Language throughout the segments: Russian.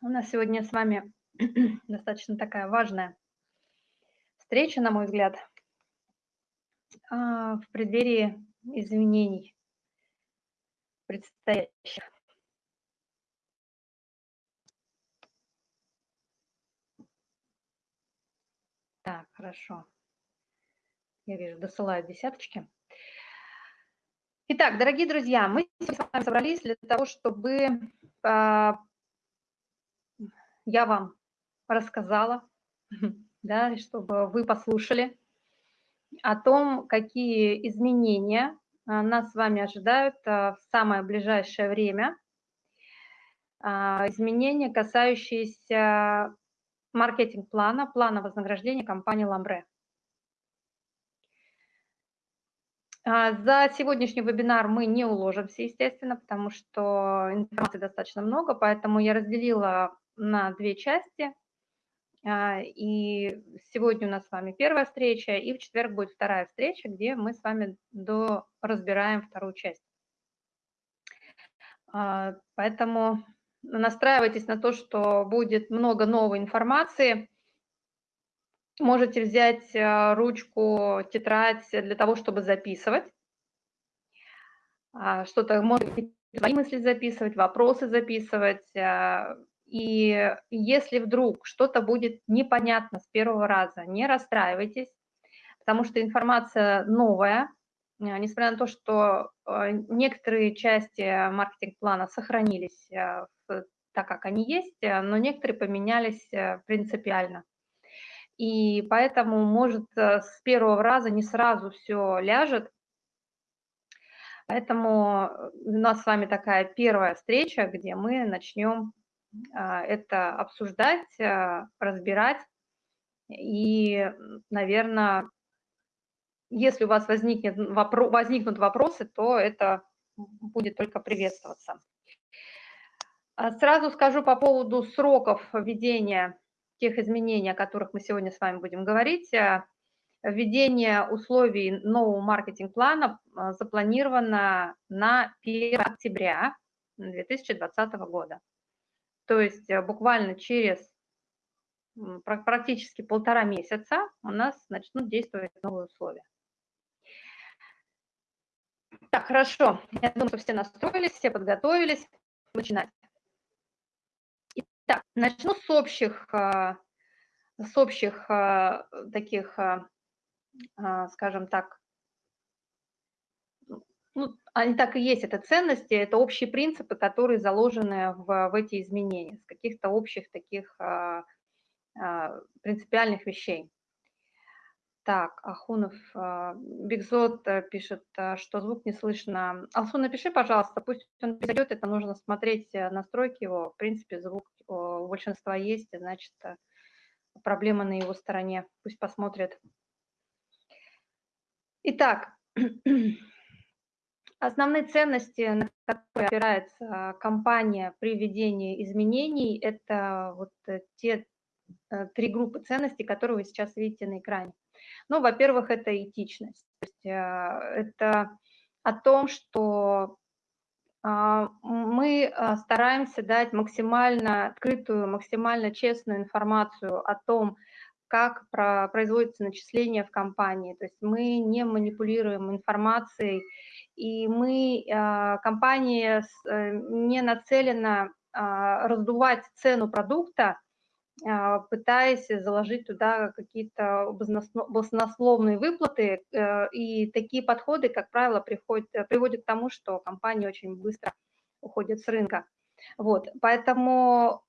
У нас сегодня с вами достаточно такая важная встреча, на мой взгляд, а, в преддверии изменений предстоящих. Так, хорошо. Я вижу, досылают десяточки. Итак, дорогие друзья, мы с вами собрались для того, чтобы а, я вам рассказала, да, чтобы вы послушали о том, какие изменения а, нас с вами ожидают а, в самое ближайшее время. А, изменения, касающиеся маркетинг-плана, плана вознаграждения компании «Ламбре». За сегодняшний вебинар мы не уложимся, естественно, потому что информации достаточно много, поэтому я разделила на две части. А, и сегодня у нас с вами первая встреча, и в четверг будет вторая встреча, где мы с вами до разбираем вторую часть. А, поэтому настраивайтесь на то, что будет много новой информации. Можете взять а, ручку, тетрадь для того, чтобы записывать. Что-то, может быть, свои мысли записывать, вопросы записывать, и если вдруг что-то будет непонятно с первого раза, не расстраивайтесь, потому что информация новая, э, несмотря на то, что э, некоторые части маркетинг-плана сохранились э, так, как они есть, но некоторые поменялись принципиально. И поэтому, может, с первого раза не сразу все ляжет. Поэтому у нас с вами такая первая встреча, где мы начнем это обсуждать, а, разбирать. И, наверное, если у вас возникнет вопро возникнут вопросы, то это будет только приветствоваться. А, сразу скажу по поводу сроков введения тех изменений, о которых мы сегодня с вами будем говорить. Введение условий нового маркетинг-плана запланировано на 1 октября 2020 года. То есть э, буквально через практически полтора месяца у нас начнут действовать новые условия. Так, хорошо. Я думаю, что все настроились, все подготовились. Начинать. Итак, начну с общих, э, с общих э, таких, скажем так, ну, они так и есть, это ценности, это общие принципы, которые заложены в, в эти изменения, с каких-то общих таких а, а, принципиальных вещей. Так, Ахунов, а, Бигзот э, пишет, а, что звук не слышно. Алсу, напиши, пожалуйста, пусть он придет, это нужно смотреть э, настройки его. В принципе, звук у большинства есть, значит, э, проблема на его стороне. Пусть посмотрит. Итак, Основные ценности, на которые опирается компания при введении изменений, это вот э, те э, три группы ценностей, которые вы сейчас видите на экране. Ну, во-первых, это этичность. То есть э, это о том, что а, мы стараемся дать максимально открытую, максимально честную информацию о том, как производится начисление в компании. То есть мы не манипулируем информацией и мы, а, компания э, не нацелена а, раздувать цену продукта, а, пытаясь заложить туда какие-то баснословные выплаты, э, и такие подходы, как правило, приходят, приводят к тому, что компания очень быстро уходит с рынка. Вот, поэтому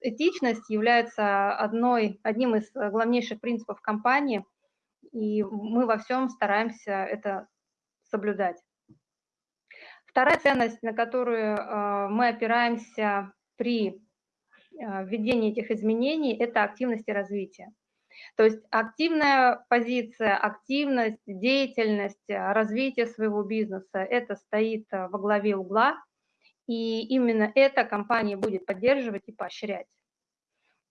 этичность является одной, одним из главнейших принципов компании, и мы во всем стараемся это соблюдать. Вторая ценность, на которую э, мы опираемся при э, введении этих изменений, это активность и развитие. То есть активная позиция, активность, деятельность, э, развитие своего бизнеса, это стоит во главе угла, и именно это компания будет поддерживать и поощрять.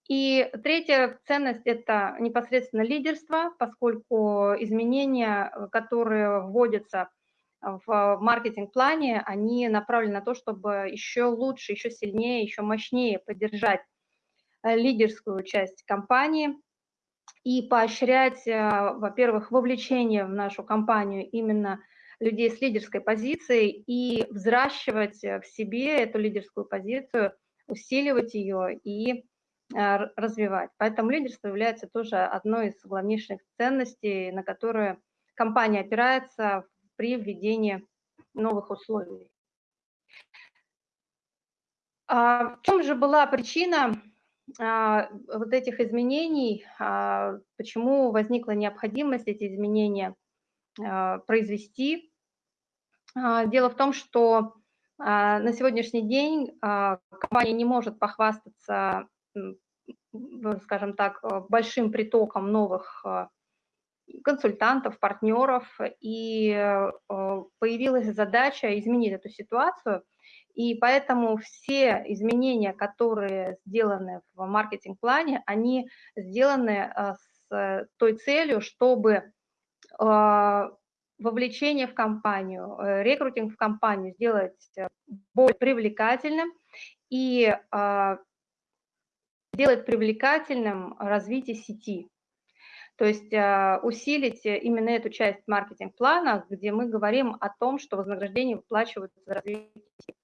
И третья ценность – это непосредственно лидерство, поскольку изменения, которые вводятся в маркетинг-плане, они направлены на то, чтобы еще лучше, еще сильнее, еще мощнее поддержать э, лидерскую часть компании и поощрять, э, во-первых, вовлечение в нашу компанию именно людей с лидерской позицией и взращивать в себе эту лидерскую позицию, усиливать ее и развивать. Поэтому лидерство является тоже одной из главнейших ценностей, на которые компания опирается при введении новых условий. А в чем же была причина а, вот этих изменений, а, почему возникла необходимость эти изменения а, произвести? А, дело в том, что а, на сегодняшний день а, компания не может похвастаться, скажем так, большим притоком новых а, консультантов, партнеров, и э, появилась задача изменить эту ситуацию, и поэтому все изменения, которые сделаны в маркетинг-плане, они сделаны э, с той целью, чтобы э, вовлечение в компанию, рекрутинг в компанию сделать более привлекательным и сделать привлекательным развитие сети. То есть а, усилить именно эту часть маркетинг-плана, где мы говорим о том, что вознаграждение выплачиваются за развитие.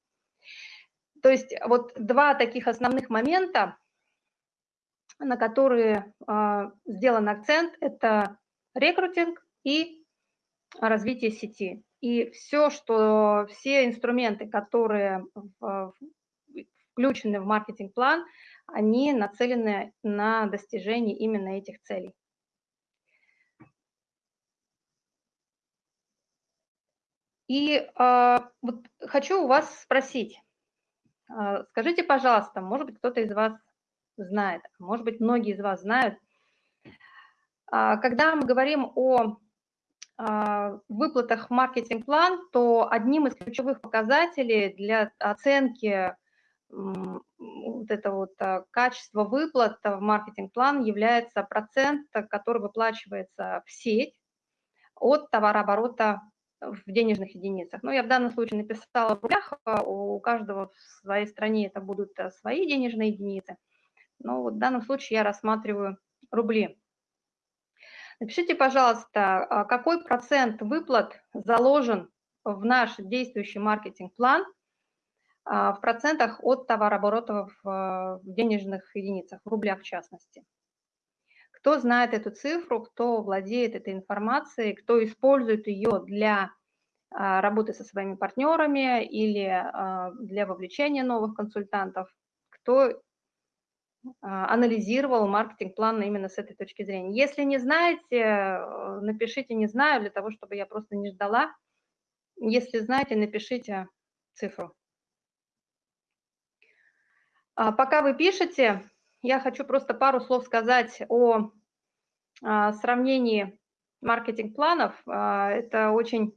То есть вот два таких основных момента, на которые а, сделан акцент, это рекрутинг и развитие сети. И все, что все инструменты, которые включены в маркетинг-план, они нацелены на достижение именно этих целей. И э, вот хочу у вас спросить, э, скажите, пожалуйста, может быть, кто-то из вас знает, может быть, многие из вас знают, э, когда мы говорим о э, выплатах маркетинг-план, то одним из ключевых показателей для оценки вот это вот качество выплат в маркетинг-план является процент, который выплачивается в сеть от товарооборота в денежных единицах. Ну, я в данном случае написала в рублях, а у каждого в своей стране это будут э, свои денежные единицы. Но вот в данном случае я рассматриваю рубли. Напишите, пожалуйста, а какой процент выплат заложен в наш действующий маркетинг-план а, в процентах от товарооборота в денежных единицах, в рублях в частности. Кто знает эту цифру, кто владеет этой информацией, кто использует ее для а, работы со своими партнерами или а, для вовлечения новых консультантов, кто а, анализировал маркетинг-план именно с этой точки зрения. Если не знаете, э, напишите «не знаю», для того, чтобы я просто не ждала. Если знаете, напишите цифру. Пока вы пишете, я хочу просто пару слов сказать о а, сравнении маркетинг-планов. А, это очень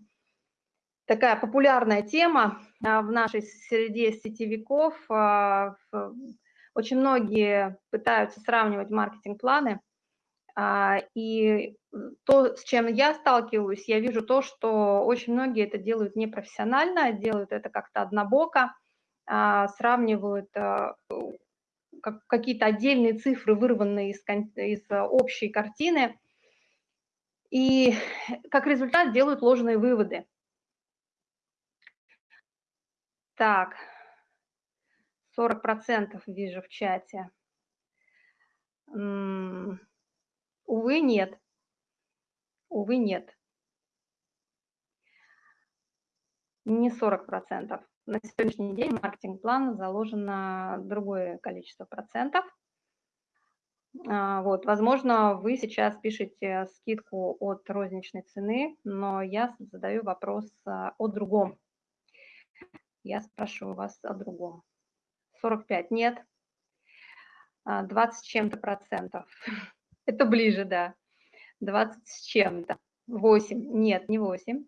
такая популярная тема а, в нашей среде сетевиков. Очень многие пытаются сравнивать маркетинг-планы. И то, с чем я сталкиваюсь, я вижу то, что очень многие это делают непрофессионально, делают это как-то однобоко, сравнивают какие-то отдельные цифры, вырванные из, из э, общей картины, и как результат делают ложные выводы. Так, 40% вижу в чате. Увы, нет. Увы, нет. Не 40% на сегодняшний день маркетинг-план заложено другое количество процентов. А, вот, возможно, вы сейчас пишете скидку от розничной цены, но я задаю вопрос а, о другом. Я спрашиваю вас о другом. 45 нет, 20 а, с чем-то процентов. Это ближе, да. 20 с чем-то. 8. Нет, не 8.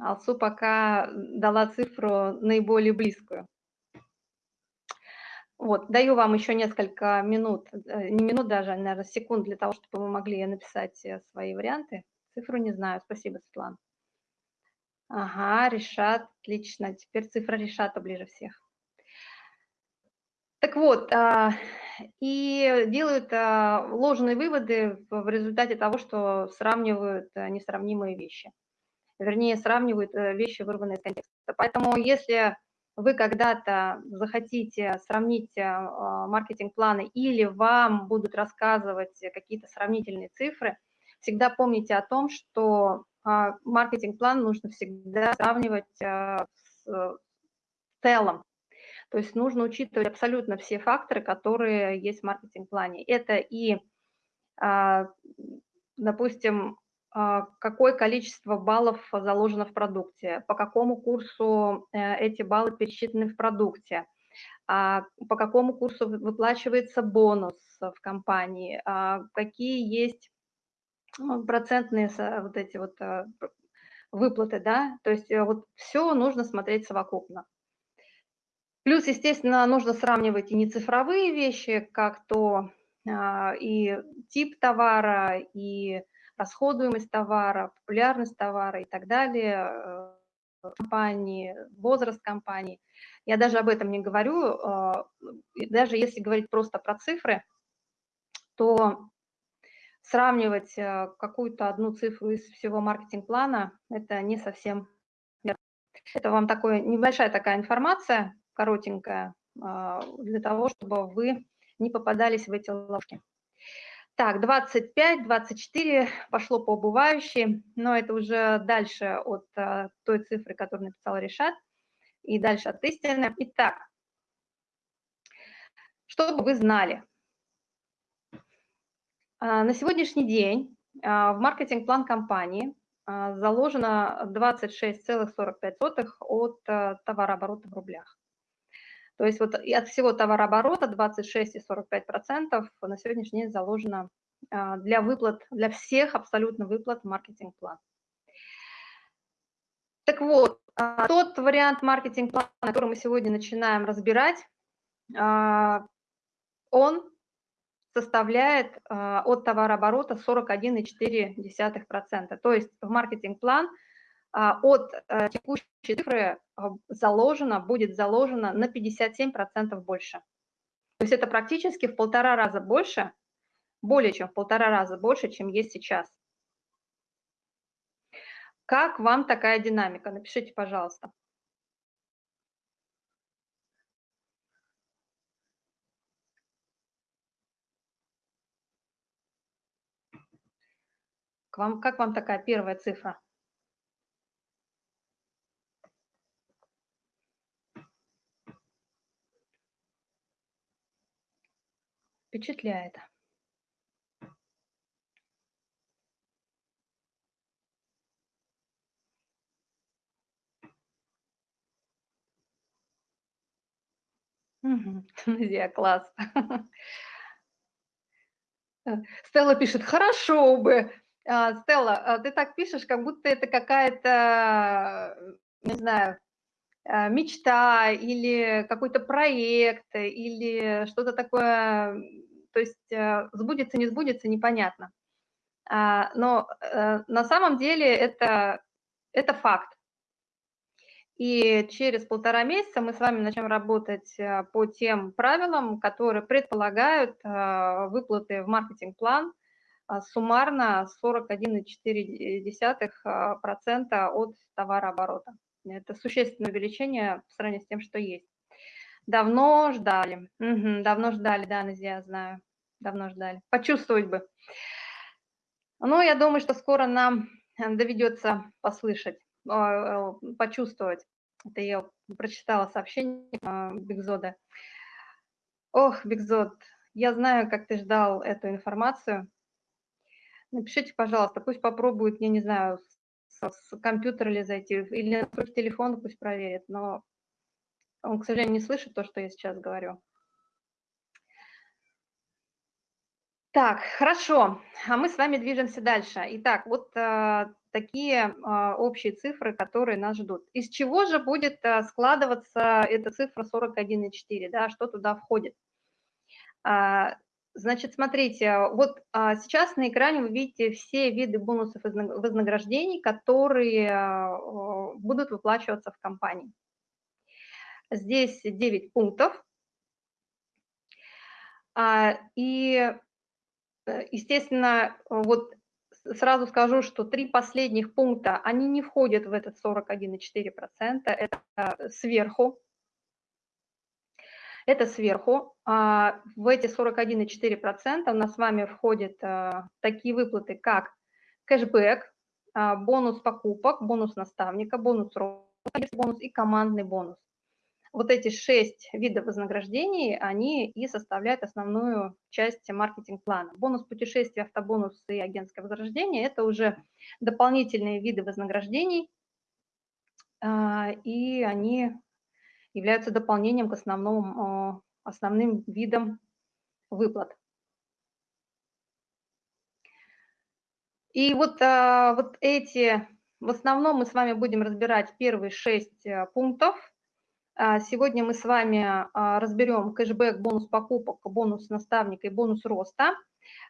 Алсу пока дала цифру наиболее близкую. Вот, даю вам еще несколько минут, э, не минут даже, а, наверное, секунд для того, чтобы вы могли написать э, свои варианты Цифру не знаю. Спасибо, Светлана. Ага, решат, отлично. Теперь цифра решата ближе всех. Так вот, а, и делают а, ложные выводы в результате того, что сравнивают а, несравнимые вещи. Вернее, сравнивают э, вещи, вырванные из контекста. Поэтому если вы когда-то захотите сравнить маркетинг-планы или вам будут рассказывать какие-то сравнительные цифры, всегда помните о том, что маркетинг-план нужно всегда сравнивать с целым, то есть нужно учитывать абсолютно все факторы, которые есть в маркетинг-плане. Это и, а, допустим, а, какое количество баллов заложено в продукте, по какому курсу э, эти баллы пересчитаны в продукте, а, по какому курсу выплачивается бонус в компании, какие есть ну, процентные вот эти вот выплаты, да, то есть э, вот все нужно смотреть совокупно. Плюс, естественно, нужно сравнивать и не цифровые вещи, как то а, и тип товара, и расходуемость товара, популярность товара и так далее, э, компании, возраст компании. Я даже об этом не говорю. А, даже если говорить просто про цифры, то сравнивать э, какую-то одну цифру из всего маркетинг-плана – это не совсем это вам такая небольшая такая информация, коротенькая, а, для того, чтобы вы не попадались в эти ловушки. Так, 25, 24 пошло по убывающей, но это уже дальше от а, той цифры, которую написал Решат, и дальше от истины. Итак, чтобы вы знали, а, на сегодняшний день в маркетинг-план компании заложено 26,45 от товарооборота в рублях. То есть вот от всего товарооборота 26,45% на сегодняшний день заложено а, для выплат, для всех абсолютно выплат маркетинг-план. Так вот, а, тот вариант маркетинг-плана, который мы сегодня начинаем разбирать, а, он составляет от товарооборота 41,4%. То есть в маркетинг-план – от э, текущей цифры а, заложено, будет заложено на 57% больше. То есть это практически в полтора раза больше, более чем в полтора раза больше, чем есть сейчас. Как вам такая динамика? Напишите, пожалуйста. вам, как вам такая первая цифра? Впечатляет. Мгм. Друзья, класс. Э, Стелла пишет: "Хорошо бы". А, Стелла, а ты так пишешь, как будто это какая-то, не знаю, мечта или какой-то проект, или что-то такое, то есть э, сбудется, не сбудется, непонятно. А, но э, на самом деле это, это факт. И через полтора месяца мы с вами начнем работать э, по тем правилам, которые предполагают выплаты в маркетинг-план суммарно 41,4% от товарооборота. Это существенное увеличение в сравнении с тем, что есть. Давно ждали. Угу, давно ждали, да, Назия, знаю. Давно ждали. Почувствовать бы. Ну, я думаю, что скоро нам э, доведется послышать, э, почувствовать. Это я прочитала сообщение э, Бигзода. Ох, Бигзод, я знаю, как ты ждал эту информацию. Напишите, пожалуйста, пусть попробуют, я не знаю, с компьютера или зайти, или на телефон пусть проверит, но он, к сожалению, не слышит то, что я сейчас говорю. Так, хорошо, а мы с вами движемся дальше. Итак, вот а, такие а, общие цифры, которые нас ждут. Из чего же будет а, складываться эта цифра 41,4, да, что туда входит? А, Значит, смотрите, вот а, сейчас на экране вы видите все виды бонусов и вознаграждений, которые а, будут выплачиваться в компании. Здесь 9 пунктов. А, и, э, естественно, вот сразу скажу, что три последних пункта, они не входят в этот 41,4%, это сверху. Это сверху. А, в эти 41,4% у нас с вами входят а, такие выплаты, как кэшбэк, а, бонус покупок, бонус наставника, бонус роста, бонус и командный бонус. Вот эти шесть видов вознаграждений, они и составляют основную часть маркетинг-плана. Бонус путешествия, автобонус и агентское возрождение – это уже дополнительные виды вознаграждений, и они являются дополнением к основному, основным видам выплат. И вот, а, вот эти, в основном мы с вами будем разбирать первые шесть э, пунктов. А, сегодня мы с вами а, разберем кэшбэк, бонус покупок, бонус наставника и бонус роста.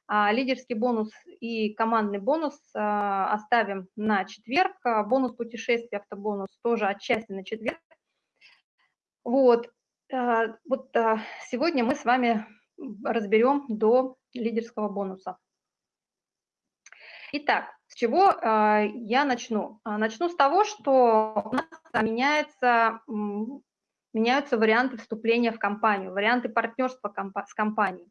Лидерский бонус и командный бонус оставим на четверг. Бонус путешествия, автобонус тоже отчасти на четверг. Вот, а, вот а, сегодня мы с вами разберем до лидерского бонуса. Итак, с чего а, я начну? Начну с того, что у нас меняется, меняются варианты вступления в компанию, варианты партнерства с компанией.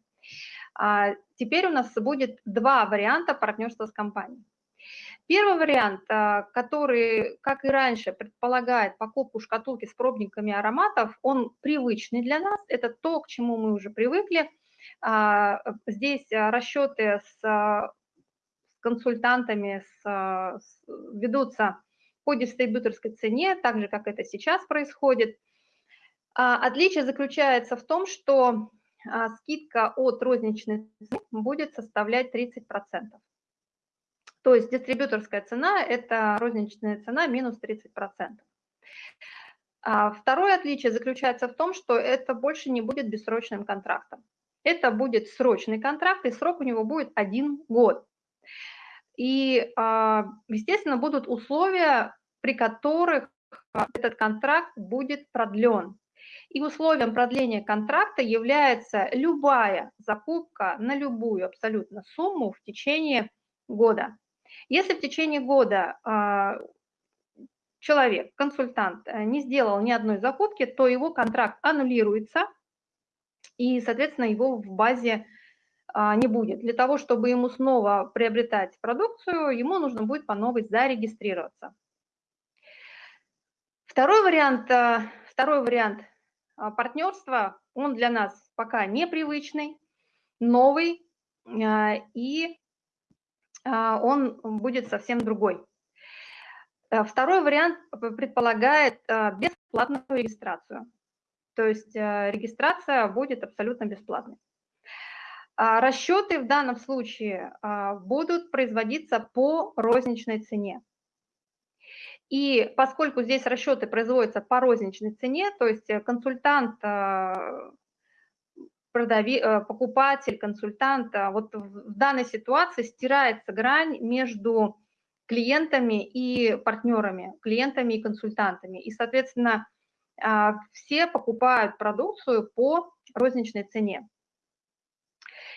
Теперь у нас будет два варианта партнерства с компанией. Первый вариант, а, который, как и раньше, предполагает покупку шкатулки с пробниками ароматов, он привычный для нас, это то, к чему мы уже привыкли. А, здесь расчеты с консультантами с, ведутся по дистрибьюторской цене, так же, как это сейчас происходит. А, отличие заключается в том, что скидка от розничной цены будет составлять 30%. То есть дистрибьюторская цена – это розничная цена минус 30%. А второе отличие заключается в том, что это больше не будет бессрочным контрактом. Это будет срочный контракт, и срок у него будет один год. И, а, естественно, будут условия, при которых этот контракт будет продлен. И условием продления контракта является любая закупка на любую абсолютно сумму в течение года. Если в течение года а, человек, консультант, э, не сделал ни одной закупки, то его контракт аннулируется, и, соответственно, его в базе а, не будет. Для того, чтобы ему снова приобретать продукцию, ему нужно будет по новой зарегистрироваться. Второй вариант, э, второй вариант а, партнерства, он для нас пока непривычный, новый, и он будет совсем другой. Э, второй вариант предполагает а, бесплатную регистрацию. То есть э, регистрация будет абсолютно бесплатной. А, расчеты в данном случае будут производиться по розничной цене. И поскольку здесь расчеты производятся по розничной цене, то есть э, консультант продави, э, покупатель, консультант, а вот в данной ситуации стирается грань между клиентами и партнерами, клиентами и консультантами. И, соответственно, а, все покупают продукцию по розничной цене.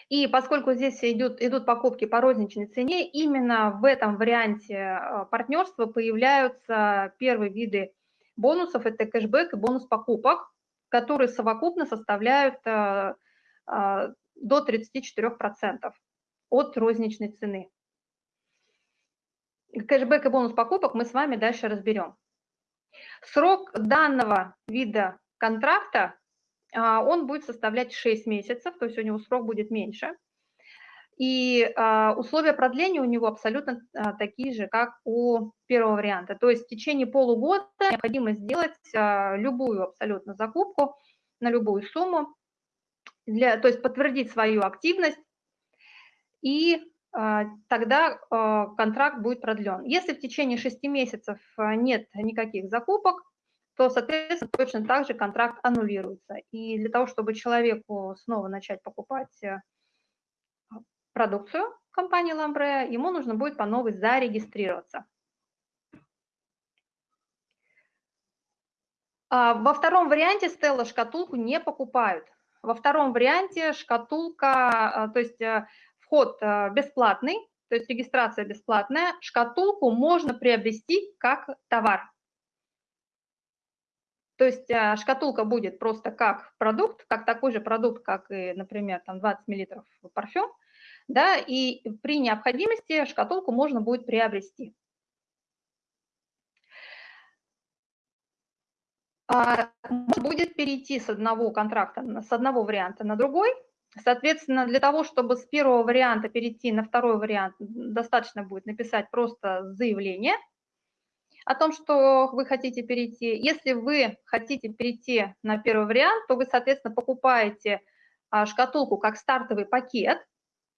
И поскольку здесь идут, идут покупки по розничной цене, именно в этом варианте э, партнерства появляются первые виды бонусов, это кэшбэк и бонус покупок, которые совокупно составляют э, а, до 34% от розничной цены. Кэшбэк и бонус покупок мы с вами дальше разберем. Срок данного вида контракта, а, он будет составлять 6 месяцев, то есть у него срок будет меньше. И а, условия продления у него абсолютно такие же, как у первого варианта. То есть в течение полугода необходимо сделать любую абсолютно закупку на любую сумму, для, то есть подтвердить свою активность, и а, тогда а, контракт будет продлен. Если в течение 6 месяцев а, нет никаких закупок, то, соответственно, точно так же контракт аннулируется. И для того, чтобы человеку снова начать покупать продукцию компании Ламбре, ему нужно будет по новой зарегистрироваться. А, во втором варианте Стелла шкатулку не покупают. Во втором варианте шкатулка, а, то есть э, вход э, бесплатный, то есть регистрация бесплатная, шкатулку можно приобрести как товар. То есть э, шкатулка будет просто как продукт, как такой же продукт, как и, например, там 20 мл парфюм, да, и при необходимости шкатулку можно будет приобрести. А, можно будет перейти с одного контракта, с одного варианта на другой. Соответственно, для того, чтобы с первого варианта перейти на второй вариант, достаточно будет написать просто заявление о том, что вы хотите перейти. Если вы хотите перейти на первый вариант, то вы, соответственно, покупаете а, шкатулку как стартовый пакет,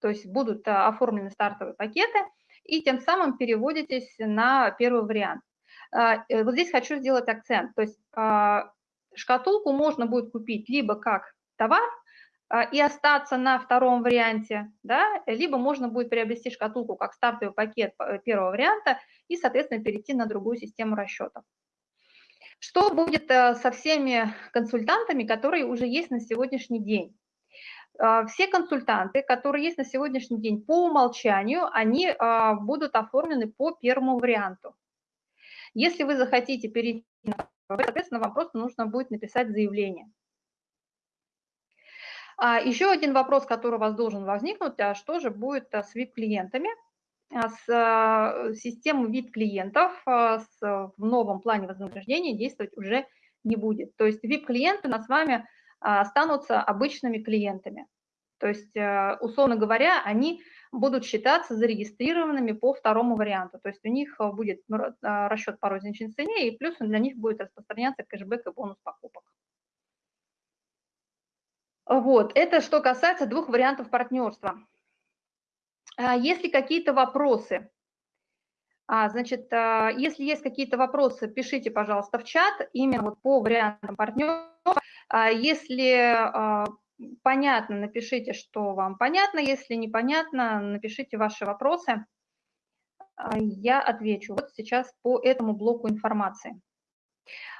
то есть будут а, оформлены стартовые пакеты, и тем самым переводитесь на первый вариант. А, э, вот здесь хочу сделать акцент, то есть а, шкатулку можно будет купить либо как товар и остаться на втором варианте, да, либо можно будет приобрести шкатулку как стартовый пакет э, первого варианта и, соответственно, перейти на другую систему расчетов. Что будет э, со всеми консультантами, которые уже есть на сегодняшний день? А, все консультанты, которые есть на сегодняшний день по умолчанию, они а, будут оформлены по первому варианту. Если вы захотите перейти на соответственно, вам просто нужно будет написать заявление. А еще один вопрос, который у вас должен возникнуть, а что же будет с VIP-клиентами? С системой VIP-клиентов в новом плане вознаграждения действовать уже не будет. То есть VIP-клиенты нас с вами останутся обычными клиентами. То есть, э, условно говоря, они будут считаться зарегистрированными по второму варианту. То есть у них э, будет а, расчет по розничной цене, и плюс для них будет распространяться кэшбэк и бонус покупок. Вот, это что касается двух вариантов партнерства. А если какие-то вопросы, значит, если есть какие-то вопросы, пишите, пожалуйста, в чат именно вот по вариантам партнерства а если а, понятно, напишите, что вам понятно. Если непонятно, напишите ваши вопросы. А, я отвечу вот сейчас по этому блоку информации.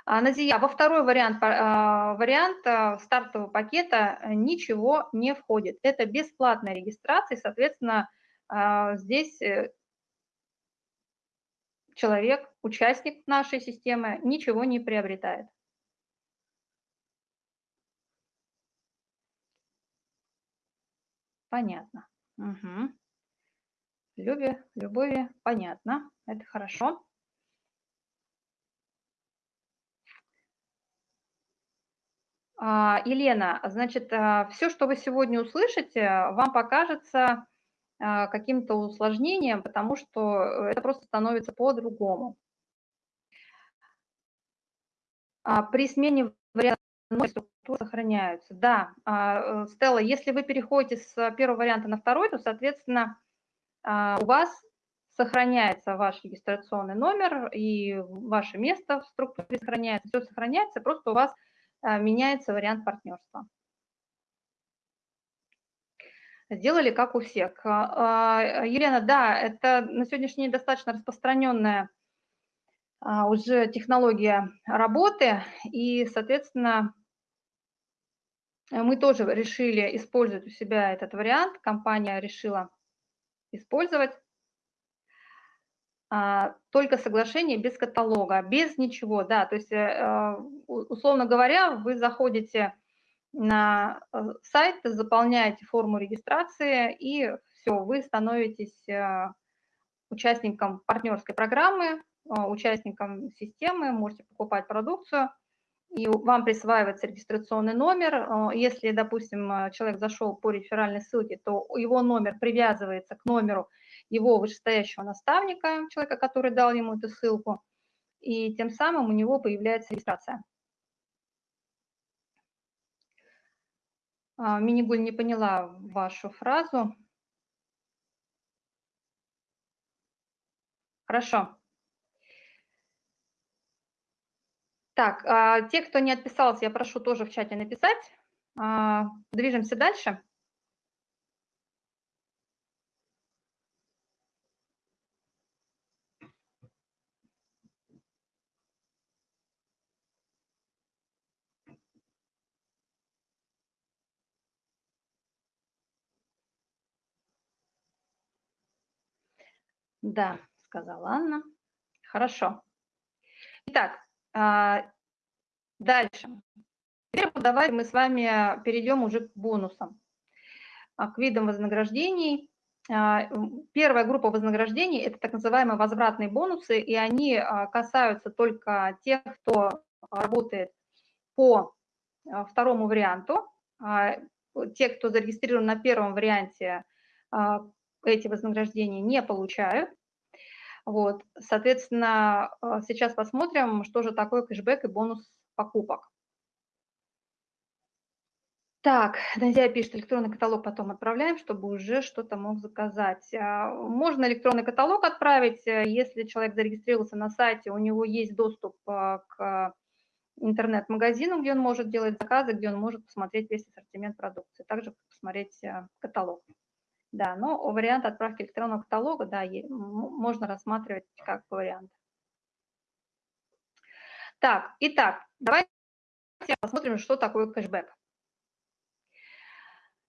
Назия, во второй вариант, вариант стартового пакета ничего не входит. Это бесплатная регистрация, соответственно, здесь э, человек, участник нашей системы, ничего не приобретает. Понятно. Угу. Любе, любови, понятно. Это хорошо. А, Елена, значит, а, все, что вы сегодня услышите, вам покажется а, каким-то усложнением, потому что это просто становится по-другому. При смене варианта структуры сохраняются. Да, а, э, Стелла, если вы переходите с первого варианта на второй, то, соответственно, а, у вас сохраняется ваш регистрационный номер и ваше место в структуре сохраняется, все сохраняется, просто у вас а, меняется вариант партнерства. Сделали как у всех. Елена, да, это на сегодняшний день достаточно распространенная уже технология работы, и, соответственно, мы тоже решили использовать у себя этот вариант, компания решила использовать. А, только соглашение без каталога, без ничего, да, то есть, э, э, условно говоря, вы заходите на сайт, заполняете форму регистрации, и все, вы становитесь участником партнерской программы, участником системы, можете покупать продукцию – и вам присваивается регистрационный номер. Э, если, допустим, э, человек зашел по реферальной ссылке, то его номер привязывается к номеру его вышестоящего наставника, человека, который дал ему эту ссылку, и тем самым у него появляется регистрация. А, Минигуль не поняла вашу фразу. Хорошо. Так, а, те, кто не отписался, я прошу тоже в чате написать. А, движемся дальше. Да, сказала Анна. Хорошо. Итак, дальше. Теперь давайте мы с вами перейдем уже к бонусам, а, к видам вознаграждений. А, первая группа вознаграждений – это так называемые возвратные бонусы, и они касаются только тех, кто работает по второму варианту. Те, кто зарегистрирован на первом варианте, эти вознаграждения не получают. Вот, соответственно, сейчас посмотрим, что же такое кэшбэк и бонус покупок. Так, Назия пишет, электронный каталог потом отправляем, чтобы уже что-то мог заказать. А, можно электронный каталог отправить, э, если человек зарегистрировался на сайте, у него есть доступ а, к интернет-магазину, где он может делать заказы, где он может посмотреть весь ассортимент продукции, также посмотреть э, каталог. Да, но вариант отправки электронного каталога, да, можно рассматривать как вариант. Так, итак, давайте посмотрим, что такое кэшбэк.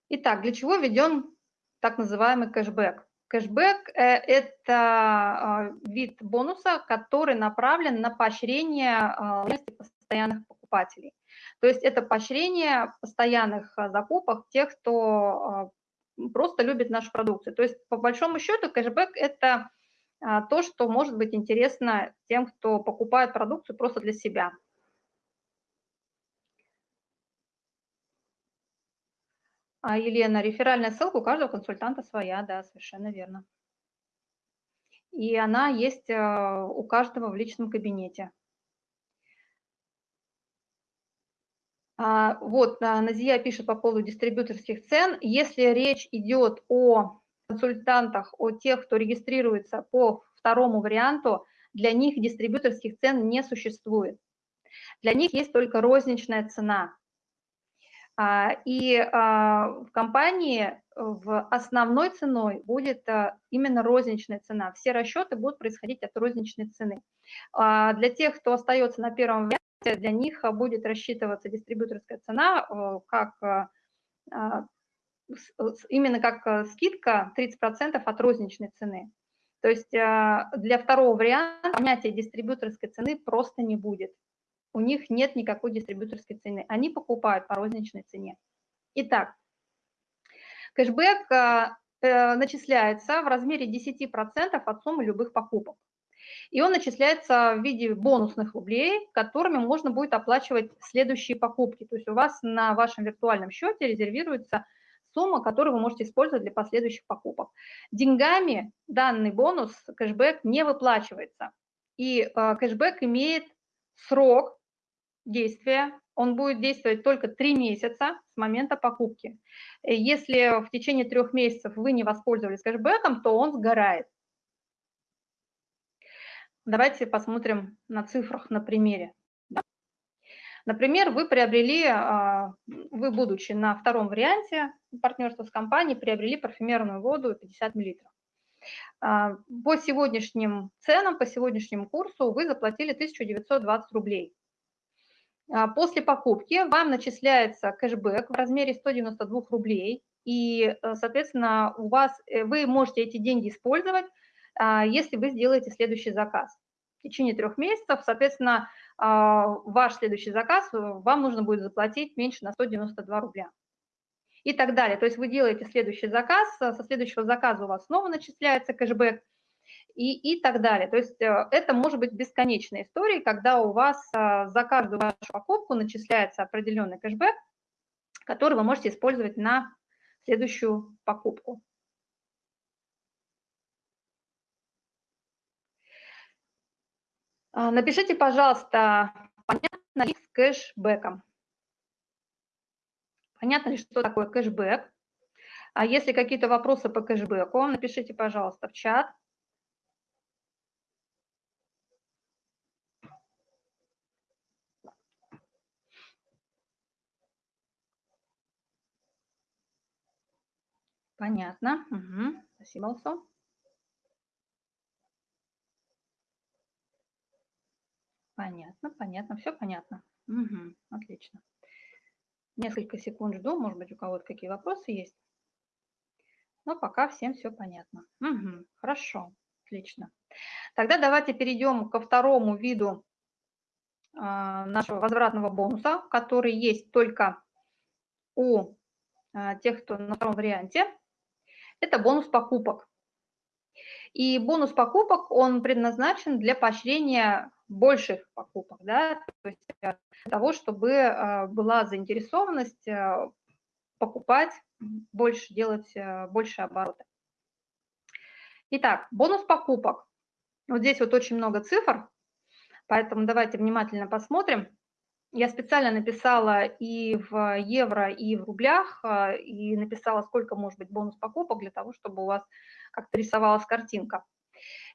Итак, для чего введен так называемый кэшбэк? Кэшбэк э, – это а, вид бонуса, который направлен на поощрение а, постоянных покупателей. То есть это поощрение постоянных а, закупок тех, кто просто любит нашу продукцию. То есть по большому счету кэшбэк – это то, что может быть интересно тем, кто покупает продукцию просто для себя. А, Елена, реферальная ссылка у каждого консультанта своя, да, совершенно верно. И она есть э, у каждого в личном кабинете. Вот, а, Назия пишет по поводу дистрибьюторских цен. Если речь идет о консультантах, о тех, кто регистрируется по второму варианту, для них дистрибьюторских цен не существует. Для них есть только розничная цена. А, и а, в компании в основной ценой будет а, именно розничная цена. Все расчеты будут происходить от розничной цены. Для тех, кто остается на первом варианте, для них будет рассчитываться дистрибьюторская цена как именно как скидка 30% от розничной цены. То есть для второго варианта понятия дистрибьюторской цены просто не будет у них нет никакой дистрибьюторской цены. Они покупают по розничной цене. Итак, кэшбэк э, э начисляется в размере 10% от суммы любых покупок. И он начисляется в виде бонусных рублей, которыми можно будет оплачивать следующие покупки. То есть у вас на вашем виртуальном счете резервируется сумма, которую вы можете использовать для последующих покупок. Деньгами данный бонус, кэшбэк, не выплачивается. И э, кэшбэк имеет срок действия, он будет действовать только три месяца с момента покупки. Если в течение трех месяцев вы не воспользовались кэшбэком, то он сгорает. Давайте посмотрим на цифрах на примере. Например, вы приобрели, а, вы будучи на втором варианте партнерства с компанией, приобрели парфюмерную воду 50 мл. А, по сегодняшним ценам, по сегодняшнему курсу вы заплатили 1920 рублей. А, после покупки вам начисляется кэшбэк в размере 192 рублей, и, э, соответственно, у вас, э, вы можете эти деньги использовать, если вы сделаете следующий заказ. В течение трех месяцев, соответственно, а, ваш следующий заказ э, вам нужно будет заплатить меньше на 192 рубля. И так далее. То есть вы делаете следующий заказ, со следующего заказа у вас снова начисляется кэшбэк, и, и так далее. То есть э, это может быть бесконечная история, когда у вас э, за каждую вашу покупку начисляется определенный кэшбэк, который вы можете использовать на следующую покупку. Напишите, пожалуйста, понятно ли с кэшбэком? Понятно ли, что такое кэшбэк? А если какие-то вопросы по кэшбэку, напишите, пожалуйста, в чат. Понятно. Угу. Спасибо, Алсо. Понятно, понятно, все понятно. Угу. Отлично. Несколько секунд жду, может быть, у кого-то какие вопросы есть. Но пока всем все понятно. Угу. Хорошо. Отлично. Тогда давайте перейдем ко второму виду а, нашего возвратного бонуса, который есть только у а, тех, кто на втором варианте. Это бонус покупок. И бонус покупок, он предназначен для поощрения больших покупок, да, то есть для того, чтобы а, была заинтересованность покупать больше, делать больше обороты. Итак, бонус покупок. Вот здесь вот очень много цифр, поэтому давайте внимательно посмотрим. Я специально написала и в евро, и в рублях, и написала, сколько может быть бонус покупок, для того, чтобы у вас как-то рисовалась картинка.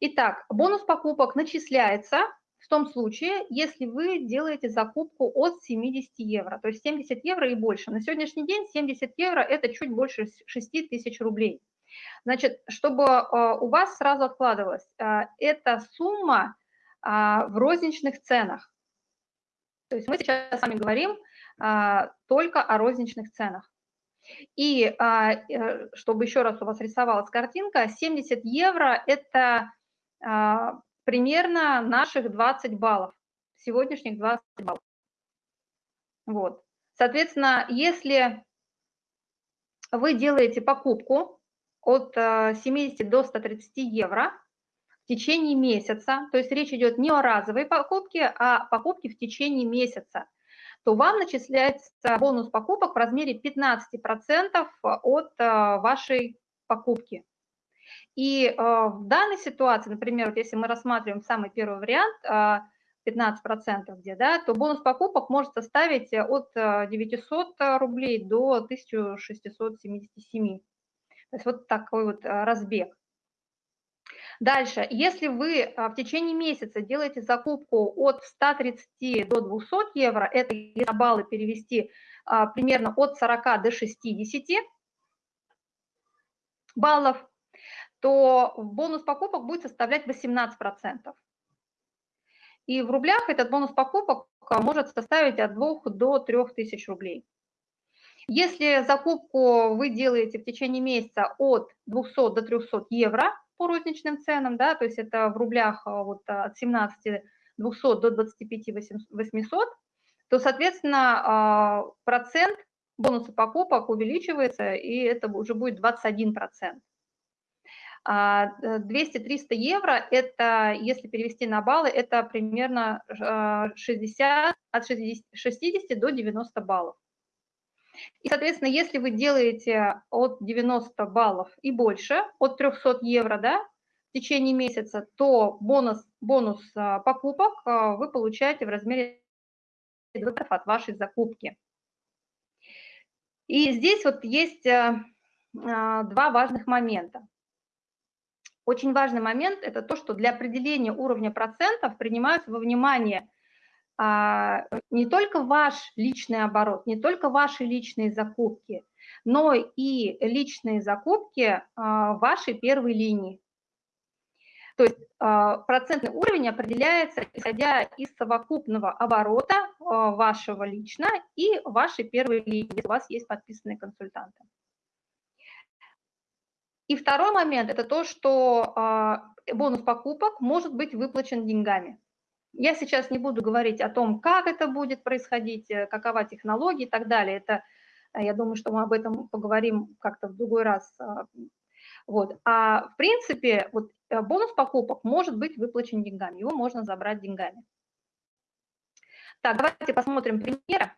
Итак, бонус покупок начисляется в том случае, если вы делаете закупку от 70 евро, то есть 70 евро и больше. На сегодняшний день 70 евро – это чуть больше 6 тысяч рублей. Значит, чтобы а, у вас сразу откладывалось, а, эта сумма а, в розничных ценах. То есть мы сейчас с вами говорим только о розничных ценах. И э, чтобы еще раз у вас рисовалась картинка, 70 евро – это примерно наших 20 баллов, сегодняшних 20 баллов. Вот. Соответственно, если вы делаете покупку от 70 э, до 130 евро в течение месяца, то есть речь идет не о разовой покупке, а покупке в течение месяца, то вам начисляется бонус покупок в размере 15% от э, вашей покупки. И э, в данной ситуации, например, вот если мы рассматриваем самый первый вариант, 15% где, да, то бонус покупок может составить от 900 рублей до 1677. То есть вот такой вот разбег. Дальше, если вы а, в течение месяца делаете закупку от 130 до 200 евро, это если баллы перевести а, примерно от 40 до 60 баллов, то бонус покупок будет составлять 18%. И в рублях этот бонус покупок может составить от 2 до 3 тысяч рублей. Если закупку вы делаете в течение месяца от 200 до 300 евро по розничным ценам, да, то есть это в рублях а, вот от 17 200 до 25 800, то, соответственно, а, процент бонуса покупок увеличивается, и это уже будет 21%. 200-300 а, евро, это, если перевести на баллы, это примерно 60, от 60 до 90 баллов. И, соответственно, если вы делаете от 90 баллов и больше, от 300 евро, да, в течение месяца, то бонус, бонус а, покупок а, вы получаете в размере от вашей закупки. И здесь вот есть а, два важных момента. Очень важный момент – это то, что для определения уровня процентов принимаются во внимание – не только ваш личный оборот, не только ваши личные закупки, но и личные закупки а, вашей первой линии. То есть а, процентный уровень определяется, исходя из совокупного оборота вашего лично и вашей первой линии, если у вас есть подписанные консультанты. И второй момент – это то, что бонус покупок может быть выплачен деньгами. Я сейчас не буду говорить о том, как это будет происходить, э, какова технология и так далее. Это, э, я думаю, что мы об этом поговорим как-то в другой раз. А, вот. А в принципе, вот э, бонус покупок может быть выплачен деньгами, его можно забрать деньгами. Так, давайте посмотрим примеры.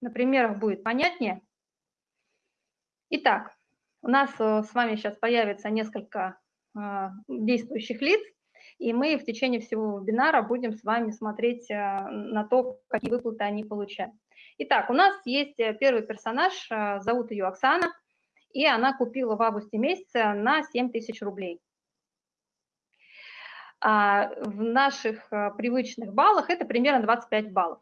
На примерах будет понятнее. Итак, у нас с вами сейчас появится несколько действующих лиц. И мы в течение всего вебинара будем с вами смотреть э, на то, какие выплаты они получают. Итак, у нас есть э, первый персонаж, э, зовут ее Оксана, и она купила в августе месяце на 7 тысяч рублей. А в наших привычных баллах это примерно 25 баллов.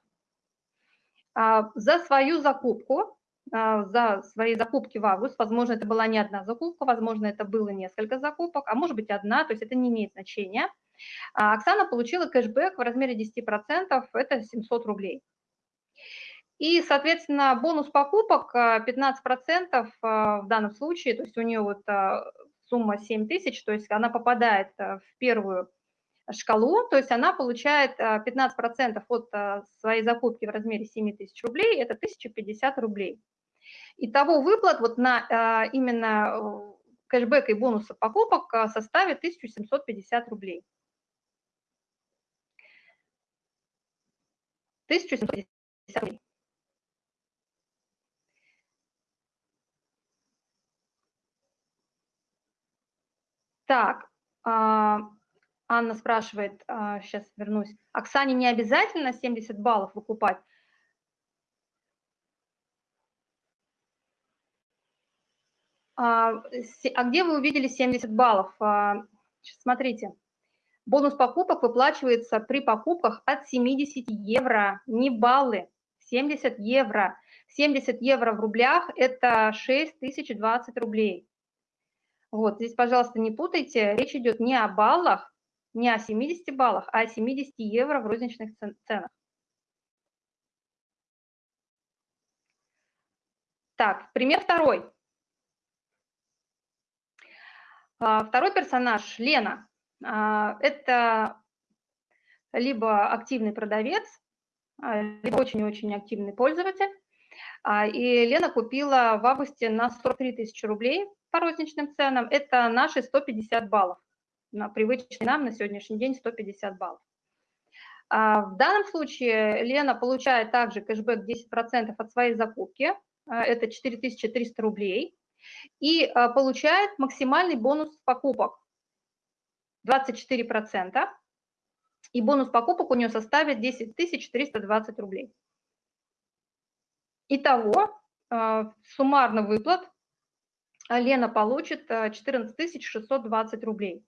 А за свою закупку, за свои закупки в август, возможно, это была не одна закупка, возможно, это было несколько закупок, а может быть одна, то есть это не имеет значения – а Оксана получила кэшбэк в размере 10%, это 700 рублей. И, соответственно, бонус покупок 15% э, э, в данном случае, то есть у нее вот э, сумма 7 тысяч, то есть она попадает в первую шкалу, то есть она получает 15% от своей закупки в размере 7 тысяч рублей, это 1050 рублей. Итого выплат вот на именно кэшбэк и бонуса покупок составит 1750 рублей. 1750 рублей. Так, а, Анна спрашивает, сейчас а, вернусь, Оксане не обязательно 70 баллов выкупать? А, а где вы увидели 70 баллов? Смотрите, бонус покупок выплачивается при покупках от 70 евро, не баллы, 70 евро. 70 евро в рублях – это 6020 рублей. Вот, здесь, пожалуйста, не путайте, речь идет не о баллах, не о 70 баллах, а о 70 евро в розничных ценах. Так, пример второй. А, второй персонаж, Лена, это либо активный продавец, а, либо очень-очень активный пользователь. И Лена купила в августе на 43 тысячи рублей по розничным ценам, это наши 150 баллов. На привычный нам на сегодняшний день 150 баллов. А в данном случае Лена получает также кэшбэк 10% от своей закупки, а, это 4300 рублей, и а, получает максимальный бонус покупок 24%, и бонус покупок у нее составит 10 320 рублей. Итого, суммарно выплат а Лена получит 14 э, 620 рублей.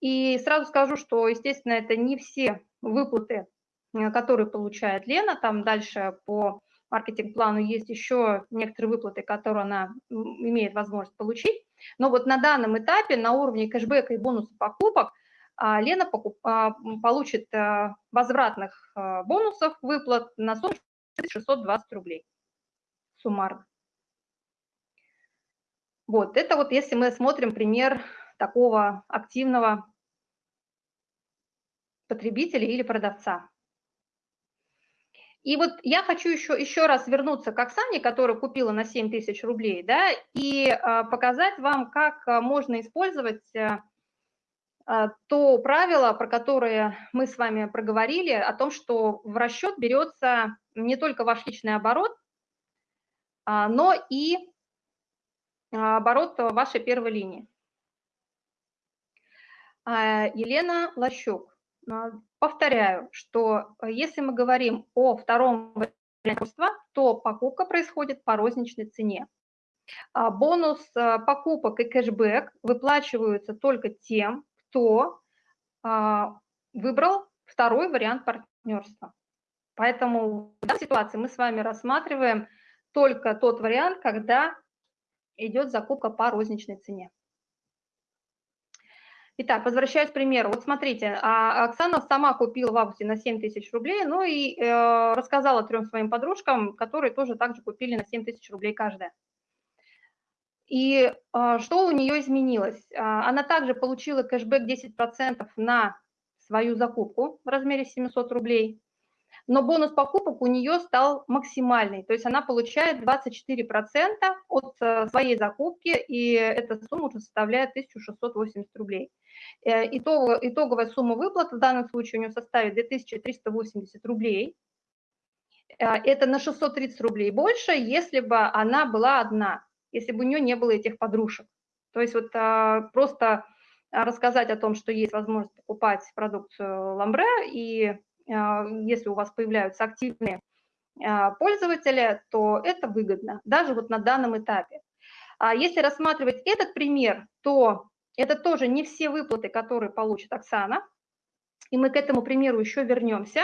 И сразу скажу, что, естественно, это не все выплаты, э, которые получает Лена. Там дальше по маркетинг-плану есть еще некоторые выплаты, которые она имеет возможность получить. Но вот на данном этапе на уровне кэшбэка и бонуса покупок а, Лена покуп, а, получит э, возвратных бонусов, выплат на сумму 620 рублей суммарно. Вот, это вот если мы смотрим пример такого активного потребителя или продавца. И вот я хочу еще, еще раз вернуться к Оксане, которая купила на 7 тысяч рублей, да, и а, показать вам, как а, можно использовать а, а, то правило, про которое мы с вами проговорили, о том, что в расчет берется не только ваш личный оборот, а, но и оборот вашей первой линии. Елена Лощук. А, повторяю, что если мы говорим о втором варианте, то покупка происходит по розничной цене. Бонус покупок и кэшбэк выплачиваются только тем, кто выбрал второй вариант партнерства. Поэтому в данной ситуации мы с вами рассматриваем только тот вариант, когда идет закупка по розничной цене. Итак, возвращаясь к примеру. Вот смотрите, а, Оксана сама купила в августе на 7 тысяч рублей, ну и э, рассказала трем своим подружкам, которые тоже также купили на 7 тысяч рублей каждая. И э, что у нее изменилось? А, она также получила кэшбэк 10% на свою закупку в размере 700 рублей но бонус покупок у нее стал максимальный, то есть она получает 24% от э, своей закупки, и эта сумма уже составляет 1680 рублей. Э, итог, итоговая сумма выплаты в данном случае у нее составит 2380 рублей. Э, это на 630 рублей больше, если бы она была одна, если бы у нее не было этих подружек. То есть вот просто рассказать о том, что есть возможность покупать продукцию Ламбре и а, если у вас появляются активные а, пользователи, то это выгодно, даже вот на данном этапе. А если рассматривать этот пример, то это тоже не все выплаты, которые получит Оксана, и мы к этому примеру еще вернемся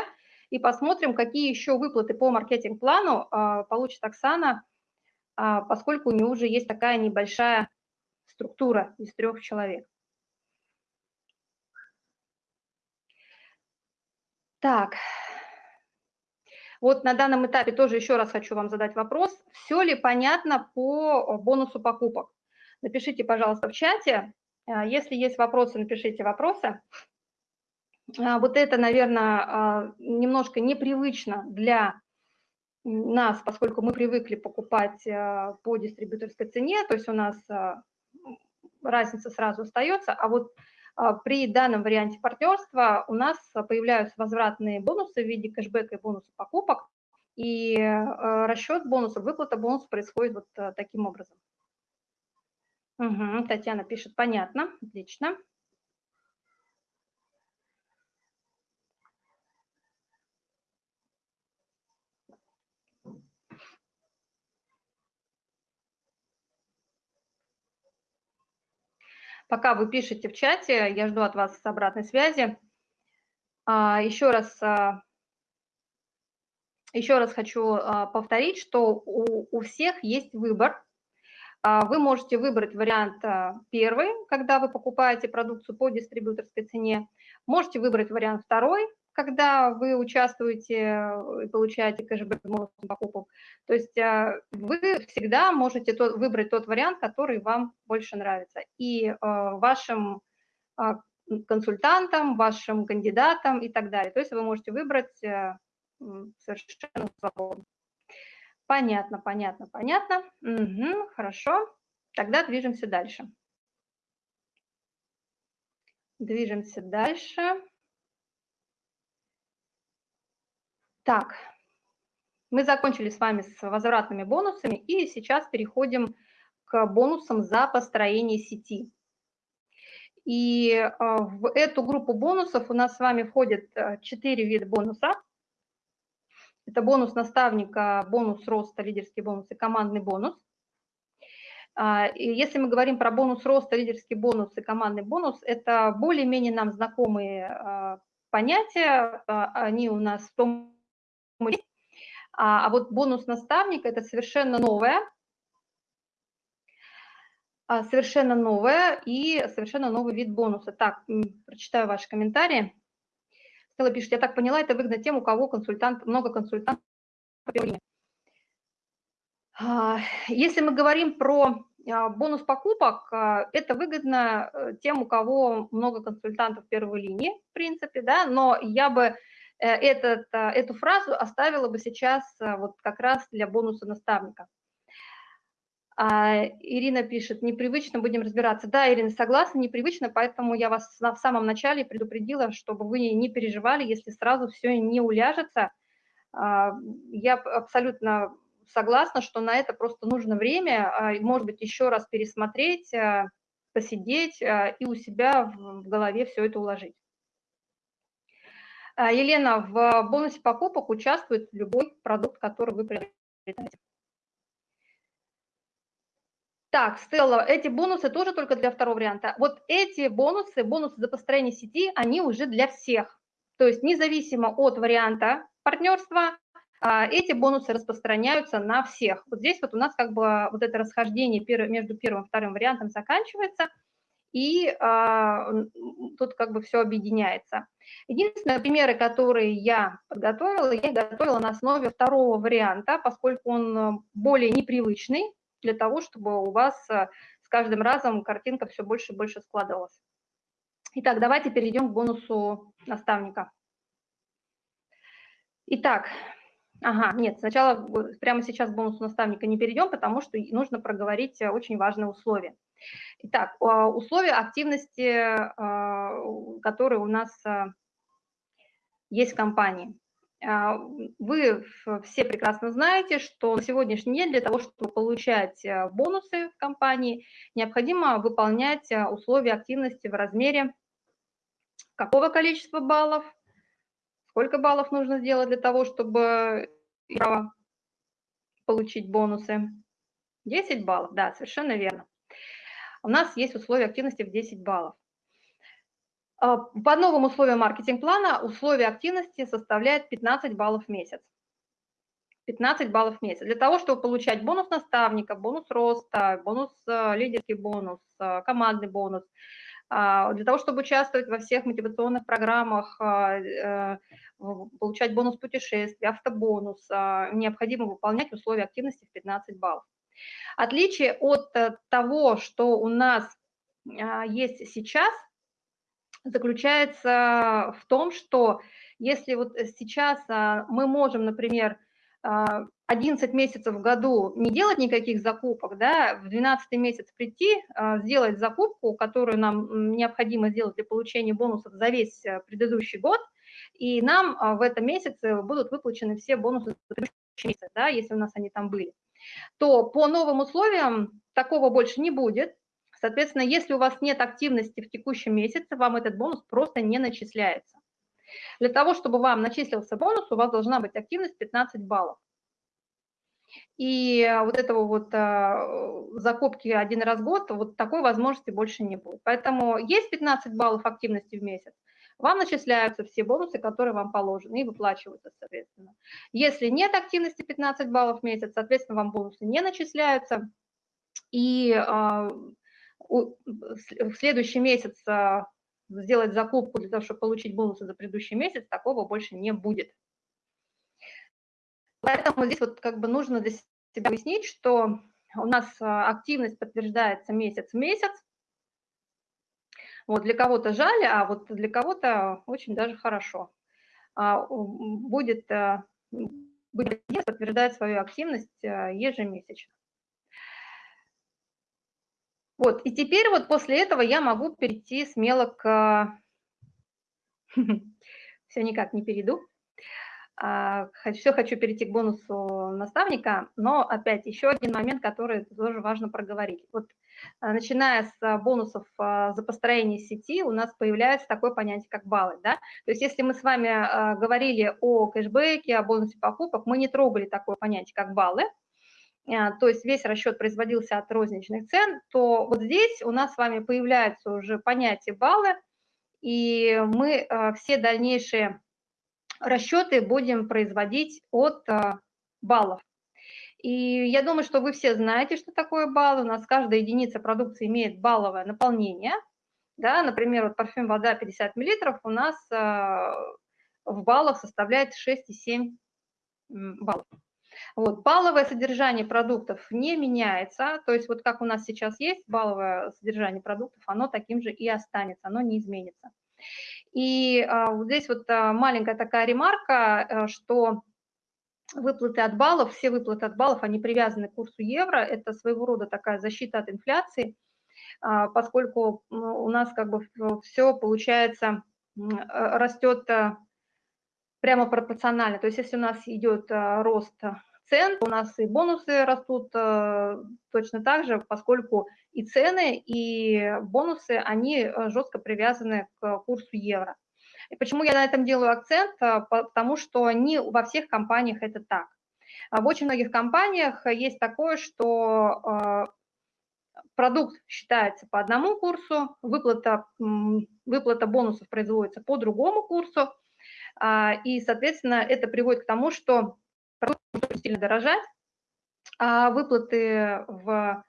и посмотрим, какие еще выплаты по маркетинг-плану получит Оксана, поскольку у нее уже есть такая небольшая структура из трех человек. Так, вот на данном этапе тоже еще раз хочу вам задать вопрос. Все ли понятно по бонусу покупок? Напишите, пожалуйста, в чате. Если есть вопросы, напишите вопросы. Вот это, наверное, немножко непривычно для нас, поскольку мы привыкли покупать по дистрибьюторской цене, то есть у нас разница сразу остается, а вот а, при данном варианте партнерства у нас появляются возвратные бонусы в виде кэшбэка и бонусов покупок, и а, расчет бонусов, выплата бонусов происходит вот а, таким образом. Угу, Татьяна пишет, понятно, отлично. Пока вы пишете в чате, я жду от вас обратной связи. А, еще раз, а, еще раз хочу а, повторить, что у, у всех есть выбор. Вы можете выбрать вариант первый, когда вы покупаете продукцию по дистрибьюторской цене. Можете выбрать вариант второй, когда вы участвуете э, и получаете кэшбэк покупок. То есть э, вы всегда можете тот, выбрать тот вариант, который вам больше нравится. И э, вашим консультантам, вашим кандидатам и так далее. То есть вы можете выбрать совершенно свободно. Понятно, понятно, понятно. Угу, хорошо. Тогда движемся дальше. Движемся дальше. Так, мы закончили с вами с возвратными бонусами, и сейчас переходим к бонусам за построение сети. И э, в эту группу бонусов у нас с вами входят 4 э, вида бонуса. Это бонус наставника, бонус роста, лидерский бонус и командный бонус. А, и если мы говорим про бонус роста, лидерский бонус и командный бонус, это более-менее нам знакомые э, понятия. Они у нас в том а, а вот бонус наставника – это совершенно новое, а, совершенно новое и совершенно новый вид бонуса. Так, прочитаю ваши комментарии. Стелла пишет, я так поняла, это выгодно тем, у кого консультант, много консультантов. А, если мы говорим про бонус покупок, это выгодно э, тем, у кого много консультантов первой линии, в принципе, да, но я бы этот, э, эту фразу оставила бы сейчас э, вот как раз для бонуса наставника. А, Ирина пишет, непривычно будем разбираться. Да, Ирина, согласна, непривычно, поэтому я вас в самом начале предупредила, чтобы вы не переживали, если сразу все не уляжется. А, я абсолютно согласна, что на это просто нужно время, а, может быть, еще раз пересмотреть, посидеть и у себя в голове все это уложить. А, Елена, в бонусе покупок участвует любой продукт, который вы приобретаете. Так, Стелла, эти бонусы тоже только для второго варианта. Вот эти бонусы, бонусы за построение сети, они уже для всех. То есть независимо от варианта партнерства, а, эти бонусы распространяются на всех. Вот здесь вот у нас как бы вот это расхождение между первым и вторым вариантом заканчивается – и а, тут как бы все объединяется. Единственные примеры, которые я подготовила, я готовила на основе второго варианта, поскольку он э, более непривычный для того, чтобы у вас э, с каждым разом картинка все больше и больше складывалась. Итак, давайте перейдем к бонусу наставника. Итак, ага, нет, сначала прямо сейчас к бонусу наставника не перейдем, потому что нужно проговорить э, очень важное условие. Итак, а, условия активности, а, которые у нас а, есть в компании. Вы все прекрасно знаете, что на сегодняшний день для того, чтобы получать бонусы в компании, необходимо выполнять условия активности в размере какого количества баллов, сколько баллов нужно сделать для того, чтобы получить бонусы. 10 баллов, да, совершенно верно у нас есть условия активности в 10 баллов. А, по новым условиям маркетинг-плана условия активности составляют 15 баллов в месяц. 15 баллов в месяц. Для того, чтобы получать бонус наставника, бонус роста, бонус э, лидерский бонус, э, командный бонус, а, для того, чтобы участвовать во всех мотивационных программах, а, э, получать бонус путешествий, автобонус, необходимо выполнять условия активности в 15 баллов. Отличие от того, что у нас есть сейчас, заключается в том, что если вот сейчас мы можем, например, 11 месяцев в году не делать никаких закупок, да, в 12 месяц прийти, а, сделать закупку, которую нам необходимо сделать для получения бонусов за весь э, предыдущий год, и нам а, в этом месяце будут выплачены все бонусы за предыдущий месяц, да, если у нас они там были, то по новым условиям такого больше не будет. Соответственно, если у вас нет активности в текущем месяце, вам этот бонус просто не начисляется. Для того, чтобы вам начислился бонус, у вас должна быть активность 15 баллов. И вот этого вот а, закупки один раз в год, вот такой возможности больше не будет. Поэтому есть 15 баллов активности в месяц, вам начисляются все бонусы, которые вам положены, и выплачиваются, соответственно. Если нет активности 15 баллов в месяц, соответственно, вам бонусы не начисляются, и а, в следующий месяц сделать закупку для того, чтобы получить бонусы за предыдущий месяц, такого больше не будет. Поэтому здесь вот как бы нужно для себя выяснить, что у нас а, активность подтверждается месяц в месяц. Вот для кого-то жаль, а вот для кого-то очень даже хорошо. А, будет, а, будет подтверждать свою активность ежемесячно. Вот, и теперь вот после этого я могу перейти смело к... Все никак не перейду. А, Все хочу перейти к бонусу наставника, но опять еще один момент, который тоже важно проговорить. Вот начиная с а, бонусов за построение сети, у нас появляется такое понятие, как баллы. Да? То есть если мы с вами говорили о кэшбэке, о бонусе покупок, мы не трогали такое понятие, как баллы, то есть весь расчет производился от розничных цен, то вот здесь у нас с вами появляется уже понятие баллы, и мы все дальнейшие расчеты будем производить от а, баллов. И я думаю, что вы все знаете, что такое баллы. У нас каждая единица продукции имеет балловое наполнение. Да, например, вот парфюм вода 50 мл у нас а, в баллах составляет 6,7 баллов. Вот, балловое содержание продуктов не меняется, то есть вот как у нас сейчас есть балловое содержание продуктов, оно таким же и останется, оно не изменится. И а, вот здесь вот а, маленькая такая ремарка, э, что выплаты от баллов, все выплаты от баллов, они привязаны к курсу евро, это своего рода такая защита от инфляции, а, поскольку у нас как бы все получается э, растет э, прямо пропорционально. То есть если у нас идет рост цен, у нас и бонусы растут э, точно так же, поскольку и цены, и бонусы, они э, жестко привязаны к курсу евро. И почему я на этом делаю акцент? Э, потому что не во всех компаниях это так. А в очень многих компаниях есть такое, что продукт считается по одному курсу, выплата, выплата бонусов производится по другому курсу, а, и, соответственно, это приводит к тому, что продукты сильно дорожать, а выплаты в,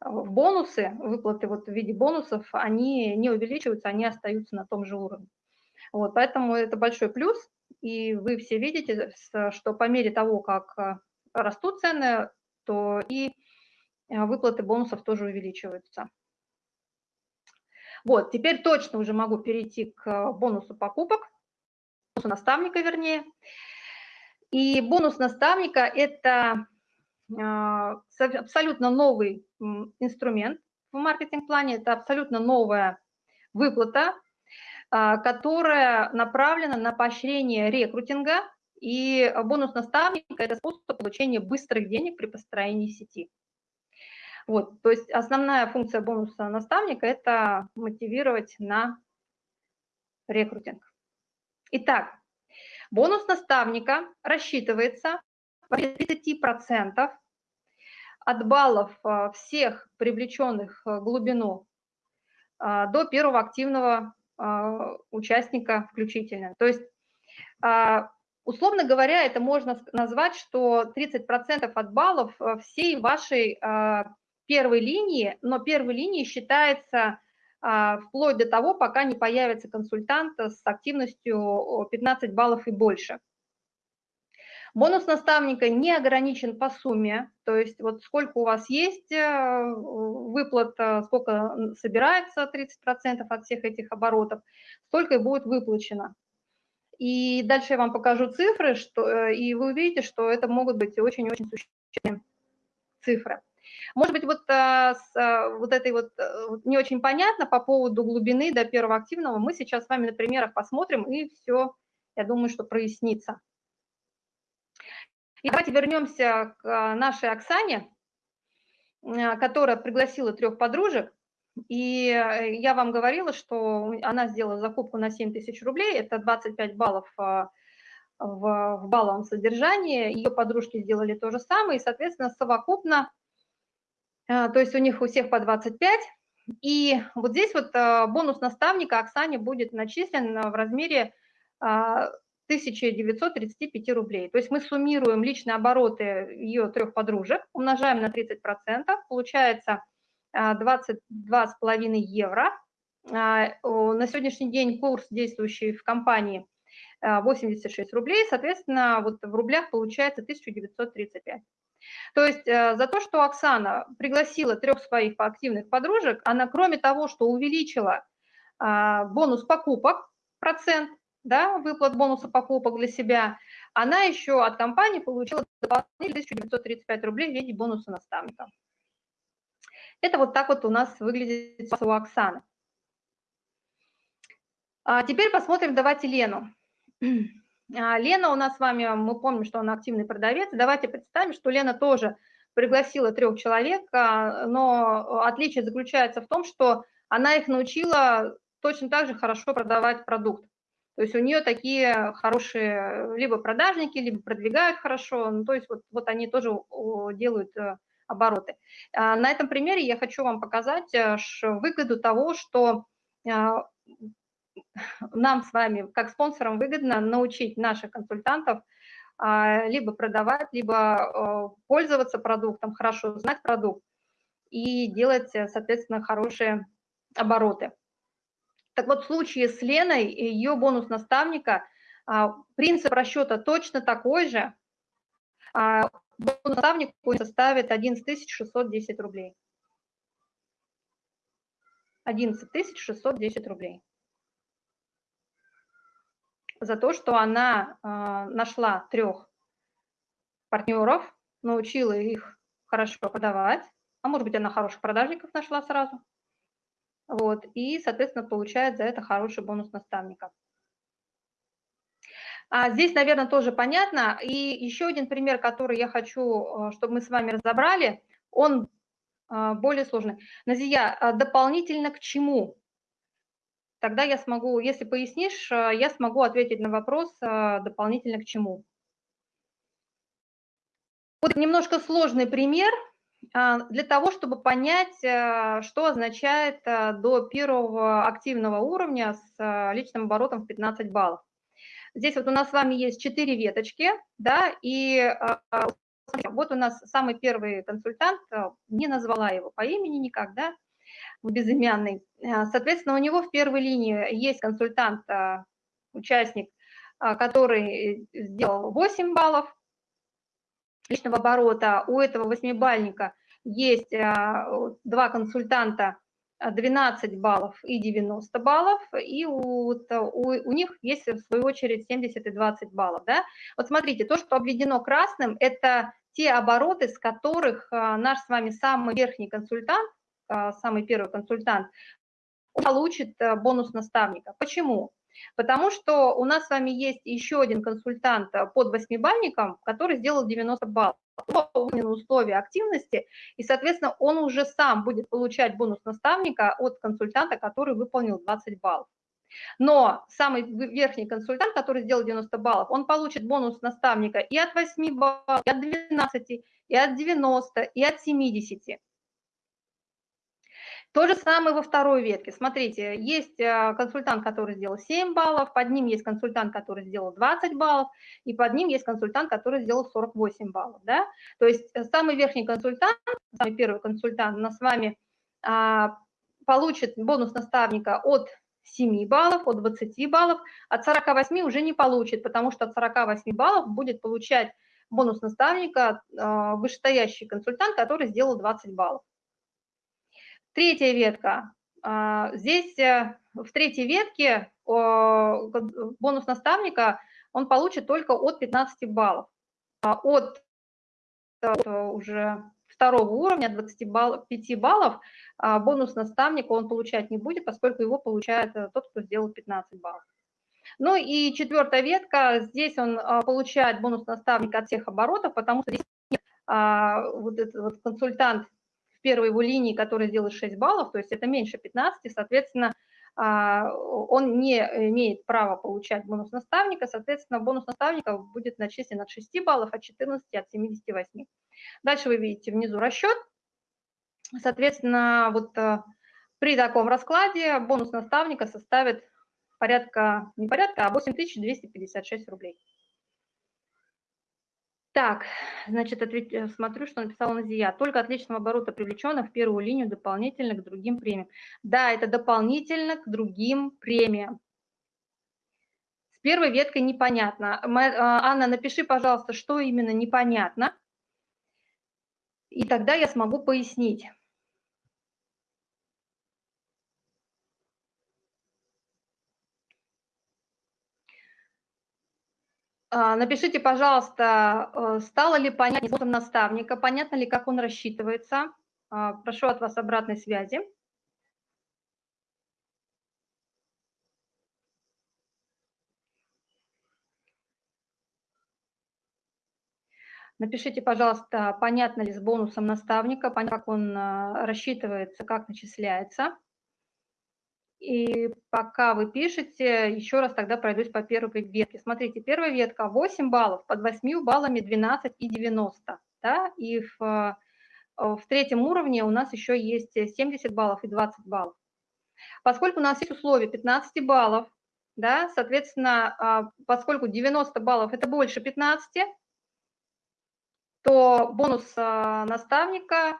в бонусы, выплаты вот в виде бонусов, они не увеличиваются, они остаются на том же уровне. Вот, поэтому это большой плюс, и вы все видите, что по мере того, как э, растут цены, то и э, выплаты бонусов тоже увеличиваются. Вот, теперь точно уже могу перейти к бонусу покупок, бонусу наставника вернее. И бонус наставника – это а, абсолютно новый инструмент в маркетинг-плане, это абсолютно новая выплата, которая направлена на поощрение рекрутинга, и бонус наставника – это способ получения быстрых денег при построении сети. Вот, то есть основная функция бонуса наставника – это мотивировать на рекрутинг. Итак, Бонус наставника рассчитывается по 30% от баллов а, всех привлеченных в глубину а, до первого активного а, участника включительно. То есть, условно говоря, это можно назвать, что 30% от баллов всей вашей первой линии, но первой линией считается а, вплоть до того, пока не появится консультант с активностью 15 баллов и больше. Бонус наставника не ограничен по сумме, то есть вот сколько у вас есть э, выплат, э, сколько собирается 30% от всех этих оборотов, столько и будет выплачено. И дальше я вам покажу цифры, что, э, и вы увидите, что это могут быть очень-очень существенные цифры. Может быть, вот, с вот этой вот не очень понятно по поводу глубины до первого активного. Мы сейчас с вами на примерах посмотрим, и все, я думаю, что прояснится. И давайте вернемся к а, нашей Оксане, а, которая пригласила трех подружек. И э, я вам говорила, что она сделала закупку на 7 тысяч рублей, это 25 баллов а, в, в балловом содержании. Ее подружки сделали то же самое, и, соответственно, совокупно, то есть у них у всех по 25. И вот здесь вот бонус наставника Оксане будет начислен в размере 1935 рублей. То есть мы суммируем личные обороты ее трех подружек, умножаем на 30%, получается 22,5 а, евро. А, на сегодняшний день курс, действующий в компании, 86 а, рублей, соответственно, вот в рублях получается 1935. То есть э, за то, что Оксана пригласила трех своих активных подружек, она кроме того, что увеличила бонус покупок, процент, да, выплат бонуса покупок для себя, она еще от компании получила дополнительные 1935 рублей в виде бонуса наставника. Это вот так вот у нас выглядит у Оксаны. А теперь посмотрим, давайте Лену. А, Лена у нас с вами, мы помним, что она активный продавец. Давайте представим, что Лена тоже пригласила трех человек, а, но отличие заключается в том, что она их научила точно так же хорошо продавать продукт. То есть у нее такие хорошие либо продажники, либо продвигают хорошо, ну, то есть вот, вот они тоже делают э, обороты. А, на этом примере я хочу вам показать э, выгоду того, что а, нам с вами, как спонсорам, выгодно научить наших консультантов а, либо продавать, либо э, пользоваться продуктом, хорошо знать продукт и делать, соответственно, хорошие обороты. Так вот, в случае с Леной, ее бонус наставника, а, принцип расчета точно такой же. А, бонус наставник составит 11 610 рублей. 11 610 рублей. За то, что она а, нашла трех партнеров, научила их хорошо продавать, а может быть, она хороших продажников нашла сразу, вот, и, соответственно, получает за это хороший бонус наставника. А здесь, наверное, тоже понятно. И еще один пример, который я хочу, э, чтобы мы с вами разобрали, он э, более сложный. Назия, а дополнительно к чему? Тогда я смогу, если пояснишь, э, я смогу ответить на вопрос дополнительно к чему. Вот немножко сложный пример – для того, чтобы понять, э, что означает э, до первого активного уровня с э, личным оборотом в 15 баллов. Здесь вот у нас с вами есть 4 веточки, да, и вот у нас самый первый консультант, не назвала его по имени никак, да, безымянный. Соответственно, у него в первой линии есть консультант, участник, который сделал 8 баллов, личного оборота у этого восьмибальника есть а, два консультанта 12 баллов и 90 баллов, и у, у, у них есть, в свою очередь, 70 и 20 баллов. Да? Вот смотрите, то, что обведено красным, это те обороты, с которых а, наш с вами самый верхний консультант, самый первый консультант, получит бонус наставника. Почему? Потому что у нас с вами есть еще один консультант э, под восьмибальником, который сделал 90 баллов условия активности, и, соответственно, он уже сам будет получать бонус наставника от консультанта, который выполнил 20 баллов. Но самый верхний консультант, который сделал 90 баллов, он получит бонус наставника и от 8 баллов, и от 12, и от 90, и от 70. То же самое во второй ветке. Смотрите, есть э, консультант, который сделал 7 баллов, под ним есть консультант, который сделал 20 баллов, и под ним есть консультант, который сделал 48 баллов. Да? То есть э, самый верхний консультант, самый первый консультант у нас с вами а, получит бонус наставника от 7 баллов, от 20 баллов, от 48 уже не получит, потому что от 48 баллов будет получать бонус наставника э, вышестоящий консультант, который сделал 20 баллов. Третья ветка. Э, здесь э, в третьей ветке бонус наставника он получит только от 15 баллов. А от уже второго уровня, 25 баллов, бонус наставника он получать не будет, поскольку его получает тот, кто сделал 15 баллов. Ну и четвертая ветка, здесь он а, получает бонус наставника от всех оборотов, потому что здесь а, вот этот вот консультант первой его линии, который сделает 6 баллов, то есть это меньше 15, соответственно, а, он не имеет права получать бонус наставника, соответственно, бонус наставника будет начислен от 6 баллов, от 14, от 78. Дальше вы видите внизу расчет. Соответственно, вот а, при таком раскладе бонус наставника составит порядка, не порядка, а 8256 рублей. Так, значит, ответ, э, смотрю, что написала Назия. Только от личного оборота привлеченных в первую линию дополнительно к другим премиям. Да, это дополнительно к другим премиям. С первой веткой непонятно. А, Анна, напиши, пожалуйста, что именно непонятно. И тогда я смогу пояснить. Напишите, пожалуйста, э, стало ли понятно наставника, понятно ли, как он рассчитывается. А, прошу от вас обратной связи. Напишите, пожалуйста, понятно ли с бонусом наставника, понятно, как он э, рассчитывается, как начисляется. И пока вы пишете, еще раз тогда пройдусь по первой ветке. Смотрите, первая ветка 8 баллов, под 8 баллами 12 и 90. Да? И в, э, в третьем уровне у нас еще есть 70 баллов и 20 баллов. Поскольку у нас есть условие 15 баллов, да, соответственно, а, поскольку 90 баллов – это больше 15, то бонус а, наставника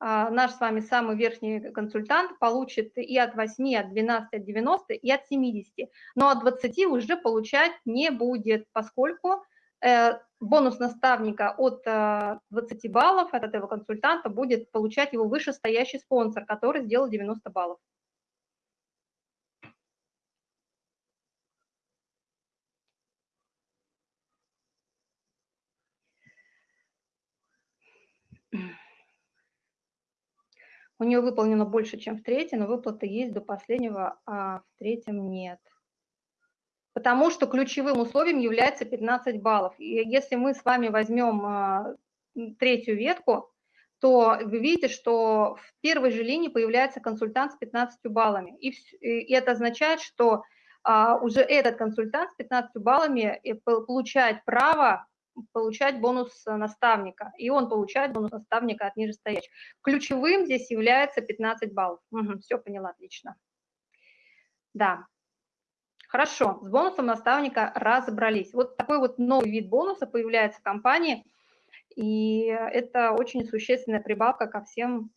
наш с вами самый верхний консультант получит и от 8, и от 12, от 90, и от 70. Но от 20 уже получать не будет, поскольку э, бонус наставника от 20 э, баллов от этого консультанта будет получать его вышестоящий спонсор, который сделал 90 баллов. У нее выполнено больше, чем в третьем, но выплаты есть до последнего, а в третьем нет. Потому что ключевым условием является 15 баллов. И если мы с вами возьмем а, третью ветку, то вы видите, что в первой же линии появляется консультант с 15 баллами. И, и это означает, что а, уже этот консультант с 15 баллами э, получает право получать бонус э, наставника, и он получает бонус наставника от нижестоящих. Ключевым здесь является 15 баллов. Угу, все поняла, отлично. Да, хорошо, с бонусом наставника разобрались. Вот такой вот новый вид бонуса появляется в компании, и это очень существенная прибавка ко всем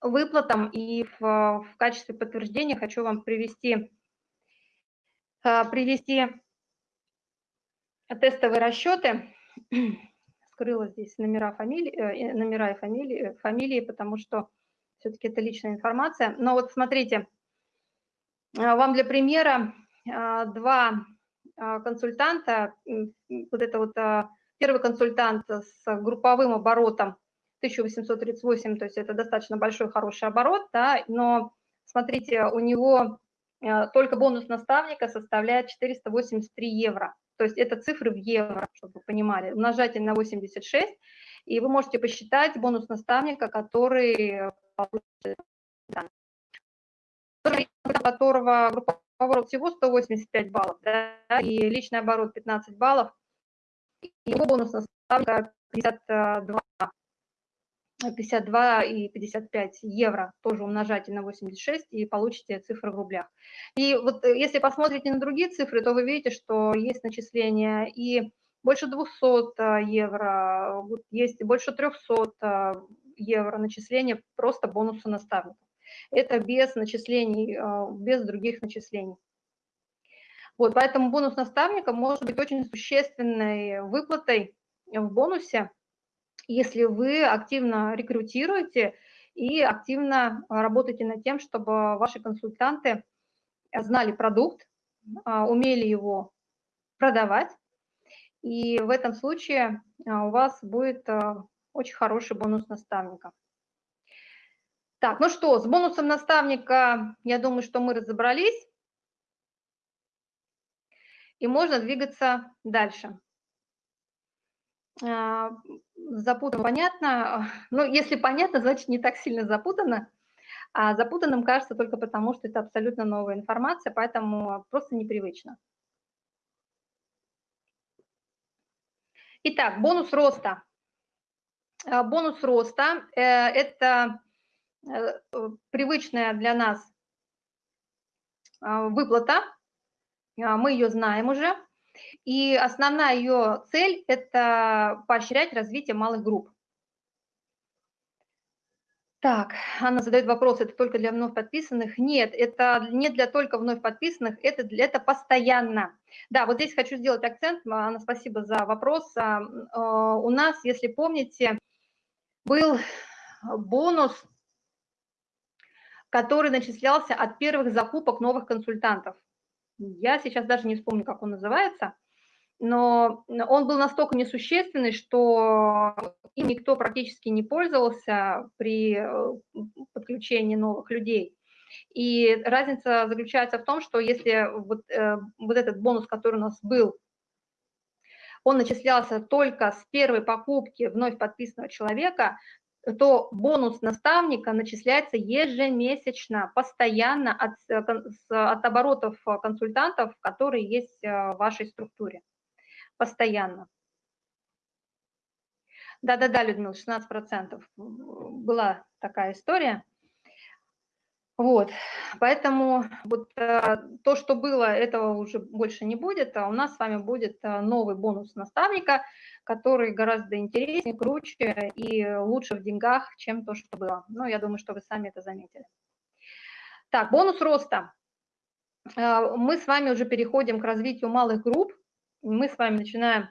выплатам. И в, в качестве подтверждения хочу вам привести, э, привести тестовые расчеты. Скрыла здесь номера, фамилии, э, номера и фамилии, фамилии, потому что все-таки это личная информация. Но вот смотрите, э, вам для примера э, два консультанта, вот это вот первый консультант с групповым оборотом 1838, то есть это достаточно большой, хороший оборот, да, но смотрите, у него только бонус наставника составляет 483 евро. То есть это цифры в евро, чтобы вы понимали. Умножайте на 86, и вы можете посчитать бонус наставника, который которого группа оборот всего 185 баллов, да, и личный оборот 15 баллов, и его бонус наставника 52 52 и 55 евро, тоже умножайте на 86 и получите цифры в рублях. И вот э, если посмотрите на другие цифры, то вы видите, что есть начисления и больше 200 э, евро, есть больше 300 э, евро начисления просто бонуса наставников. Это без начислений, без других начислений. Вот, поэтому бонус наставника может быть очень существенной выплатой в бонусе, если вы активно рекрутируете и активно работаете над тем, чтобы ваши консультанты знали продукт, а, умели его продавать, и в этом случае а, у вас будет а, очень хороший бонус наставника. Так, ну что, с бонусом наставника, я думаю, что мы разобрались. И можно двигаться дальше. Запутано, понятно. Ну, если понятно, значит не так сильно запутано. А запутанным кажется только потому, что это абсолютно новая информация, поэтому просто непривычно. Итак, бонус роста. А, бонус роста э, – это э, привычная для нас а, выплата, а, мы ее знаем уже, и основная ее цель – это поощрять развитие малых групп. Так, Анна задает вопрос, это только для вновь подписанных? Нет, это не для только вновь подписанных, это, для, это постоянно. Да, вот здесь хочу сделать акцент, Анна, спасибо за вопрос. А, у нас, если помните, был бонус, который начислялся от первых закупок новых консультантов. Я сейчас даже не вспомню, как он называется но он был настолько несущественный, что им никто практически не пользовался при э, подключении новых людей. И разница заключается в том, что если вот, э, вот этот бонус, который у нас был, он начислялся только с первой покупки вновь подписанного человека, то бонус наставника начисляется ежемесячно, постоянно от, э, от оборотов консультантов, которые есть в вашей структуре постоянно. Да-да-да, Людмила, 16% была такая история. Вот, поэтому вот э, то, что было, этого уже больше не будет, а у нас с вами будет э, новый бонус наставника, который гораздо интереснее, круче и лучше в деньгах, чем то, что было. Ну, я думаю, что вы сами это заметили. Так, бонус роста. Э, мы с вами уже переходим к развитию малых групп мы с вами начинаем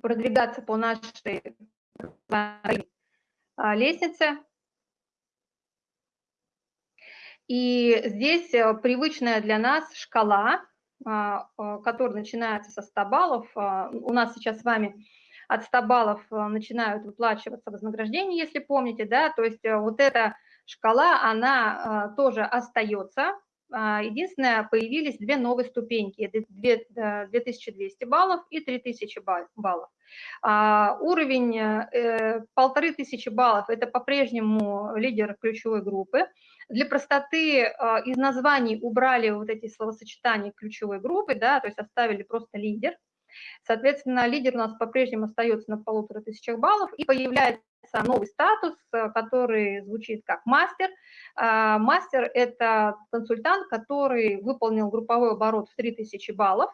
продвигаться по нашей а, лестнице. И здесь э, привычная для нас шкала, а, а, которая начинается со 100 баллов. У нас сейчас с вами от 100 баллов э, начинают выплачиваться вознаграждения, если помните, да, то есть э, вот эта шкала, она тоже остается, а, единственное, появились две новые ступеньки, это 2200 баллов и 3000 баллов. А, уровень э, полторы тысячи баллов – это по-прежнему лидер ключевой группы. Для простоты а, из названий убрали вот эти словосочетания ключевой группы, да, то есть оставили просто лидер. Соответственно, лидер у нас по-прежнему остается на полутора тысячах баллов, и появляется новый статус, э, который звучит как мастер. А, мастер – это консультант, который выполнил групповой оборот в 3000 баллов,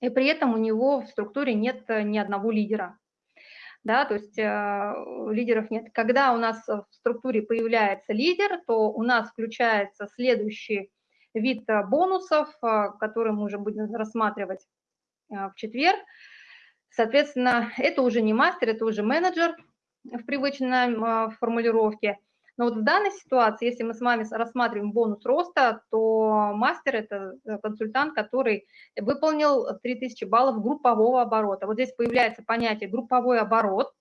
и при этом у него в структуре нет э, ни одного лидера. Да, то есть э, лидеров нет. Когда у нас в структуре появляется лидер, то у нас включается следующий вид э, бонусов, который мы уже будем рассматривать в четверг. Соответственно, это уже не мастер, это уже менеджер в привычной э, формулировке – но вот в данной ситуации, если мы с вами рассматриваем бонус роста, то мастер – это э, консультант, который выполнил 3000 баллов группового оборота. Вот здесь появляется понятие групповой оборот,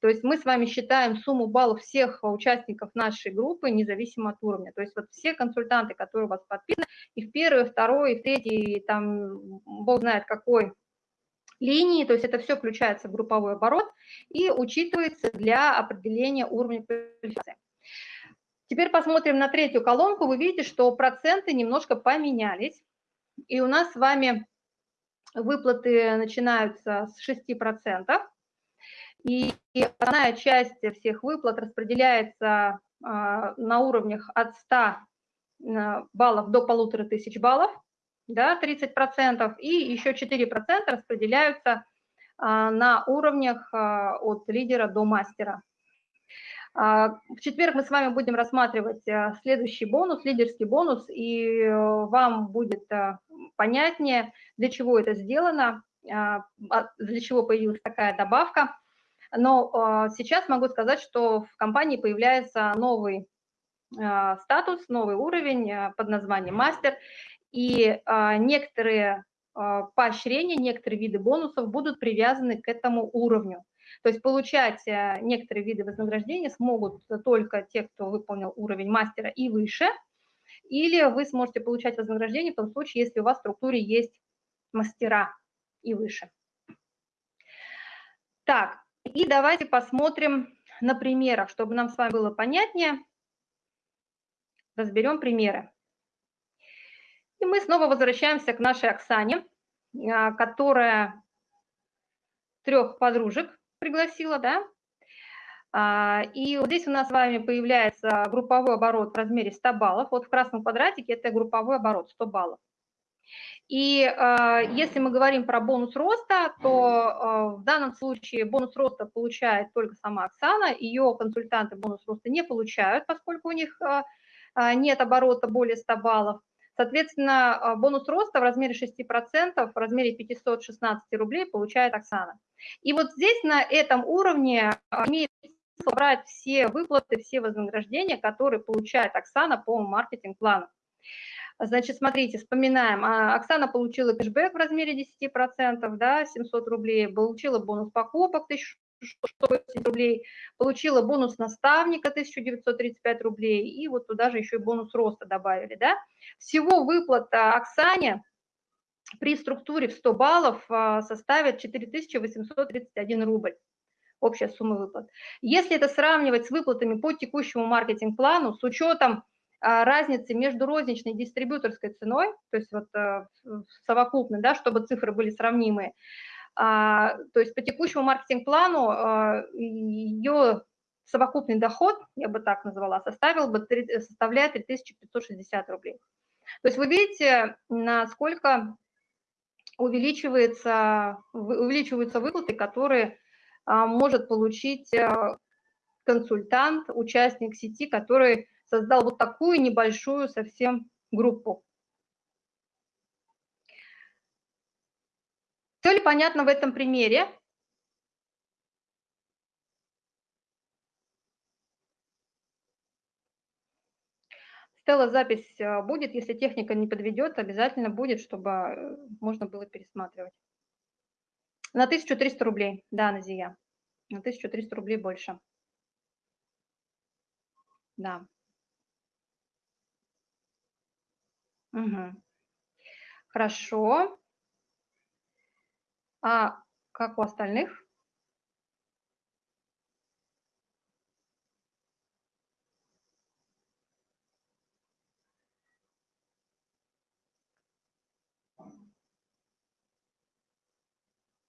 то есть мы с вами считаем сумму баллов всех участников нашей группы, независимо от уровня. То есть вот все консультанты, которые у вас подписаны, и в первой, и второй, и в третьей, и там бог знает какой линии, то есть это все включается в групповой оборот и учитывается для определения уровня квалификации. Теперь посмотрим на третью колонку. Вы видите, что проценты немножко поменялись. И у нас с вами выплаты начинаются с 6%. И основная часть всех выплат распределяется а, на уровнях от 100 а, баллов до 1500 баллов, да, 30%, и еще 4% распределяются а, на уровнях от лидера до мастера. В четверг мы с вами будем рассматривать следующий бонус, лидерский бонус, и вам будет понятнее, для чего это сделано, для чего появилась такая добавка. Но сейчас могу сказать, что в компании появляется новый статус, новый уровень под названием мастер, и некоторые поощрения, некоторые виды бонусов будут привязаны к этому уровню. То есть получать э, некоторые виды вознаграждения смогут только те, кто выполнил уровень мастера и выше, или вы сможете получать вознаграждение в том случае, если у вас в структуре есть мастера и выше. Так, и давайте посмотрим на примерах, чтобы нам с вами было понятнее. Разберем примеры. И мы снова возвращаемся к нашей Оксане, а, которая трех подружек пригласила, да? А, и вот здесь у нас с вами появляется групповой оборот в размере 100 баллов. Вот в красном квадратике это групповой оборот 100 баллов. И э, если мы говорим про бонус роста, то э, в данном случае бонус роста получает только сама Оксана, ее консультанты бонус роста не получают, поскольку у них э, нет оборота более 100 баллов. Соответственно, бонус роста в размере 6%, в размере 516 рублей получает Оксана. И вот здесь на этом уровне а, имеет смысл брать все выплаты, все вознаграждения, которые получает Оксана по маркетинг-плану. Значит, смотрите, вспоминаем. А, Оксана получила кэшбэк в размере 10%, да, 700 рублей, получила бонус покупок 1180 рублей, получила бонус наставника 1935 рублей, и вот туда же еще и бонус роста добавили, да. Всего выплата Оксане при структуре в 100 баллов а, составит 4831 рубль общая сумма выплат. Если это сравнивать с выплатами по текущему маркетинг-плану, с учетом разницы между розничной и дистрибьюторской ценой, то есть вот а, совокупной, да, чтобы цифры были сравнимые, то есть по текущему маркетинг-плану ее совокупный доход, я бы так назвала, составил бы, составляет 3560 рублей. То есть вы видите, насколько увеличивается, увеличиваются выплаты, которые а, может получить а, консультант, участник сети, который создал вот такую небольшую совсем группу. Все ли понятно в этом примере? Стелла, запись э, будет, если техника не подведет, обязательно будет, чтобы э, можно было пересматривать. На 1300 рублей, да, Назия, на 1300 рублей больше. Да. Угу. Хорошо. А как у остальных?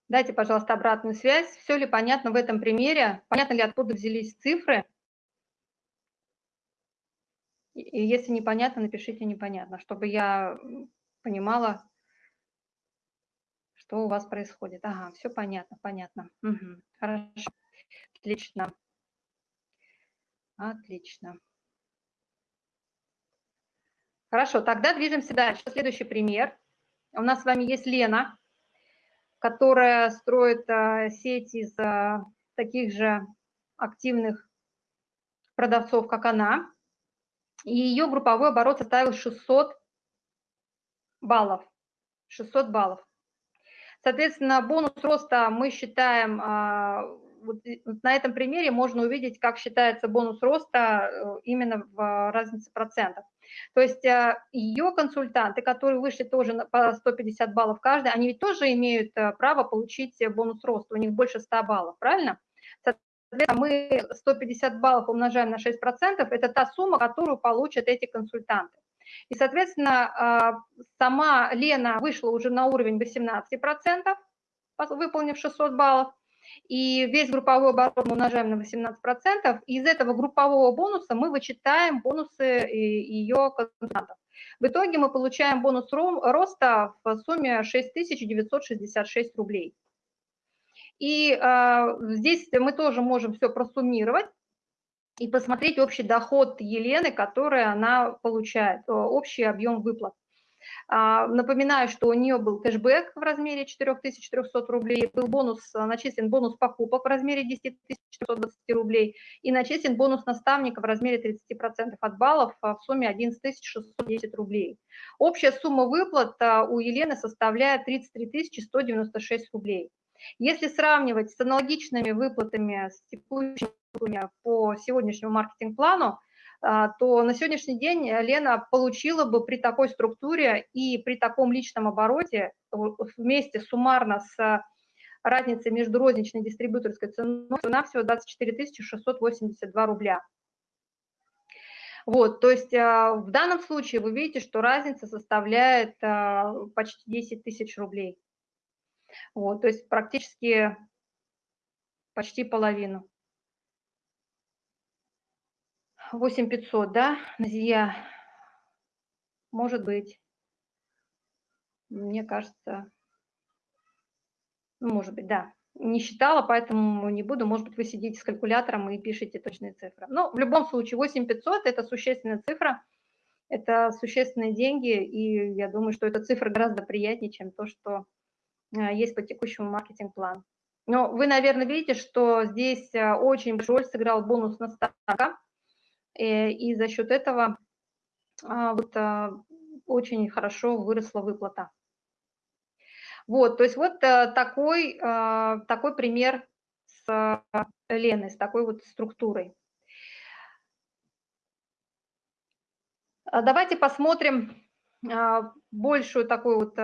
Дайте, пожалуйста, обратную связь. Все ли понятно в этом примере? Понятно ли, откуда взялись цифры? И если непонятно, напишите непонятно, чтобы я понимала, что у вас происходит. Ага, все понятно, понятно. Угу, хорошо, отлично. Отлично. Хорошо, тогда движемся дальше. Следующий пример. У нас с вами есть Лена которая строит а, сеть из а, таких же активных продавцов, как она. И ее групповой оборот составил 600 баллов. 600 баллов. Соответственно, бонус роста мы считаем, а, вот на этом примере можно увидеть, как считается бонус роста э, именно в разнице процентов. То есть э, ее консультанты, которые вышли тоже по 150 баллов каждый, они ведь тоже имеют э, право получить бонус роста, у них больше 100 баллов, правильно? Мы 150 баллов умножаем на 6%, это та сумма, которую получат эти консультанты. И, соответственно, а, сама Лена вышла уже на уровень 18%, выполнив 600 баллов, и весь групповой оборот мы умножаем на 18%, и из этого группового бонуса мы вычитаем бонусы ее консультантов. В итоге мы получаем бонус роста в сумме 6966 рублей. И э, здесь мы тоже можем все просуммировать и посмотреть общий доход Елены, который она получает, общий объем выплат. А, напоминаю, что у нее был кэшбэк в размере 4300 рублей, был бонус, а, начислен бонус покупок в размере 10 420 рублей и начислен бонус наставника в размере 30% от баллов а, в сумме 11 610 рублей. Общая сумма выплат у Елены составляет 33 196 рублей. Если сравнивать с аналогичными выплатами с текущими по сегодняшнему маркетинг-плану, а, то на сегодняшний день Лена получила бы при такой структуре и при таком личном обороте вместе суммарно с разницей между розничной и дистрибьюторской ценой цена всего 24 682 рубля. Вот, то есть а, в данном случае вы видите, что разница составляет а, почти 10 тысяч рублей. Вот, то есть практически почти половину. 8500, да, Назия? Может быть. Мне кажется, ну, может быть, да. Не считала, поэтому не буду. Может быть, вы сидите с калькулятором и пишете точные цифры. Но в любом случае 8500 – это существенная цифра, это существенные деньги, и я думаю, что эта цифра гораздо приятнее, чем то, что есть по текущему маркетинг-плану. Но вы, наверное, видите, что здесь э, очень большой роль сыграл бонус на ставка. Э, и за счет этого вот очень хорошо выросла выплата. Вот, то есть вот э, такой, такой пример с Леной, с такой вот структурой. Давайте посмотрим большую такую вот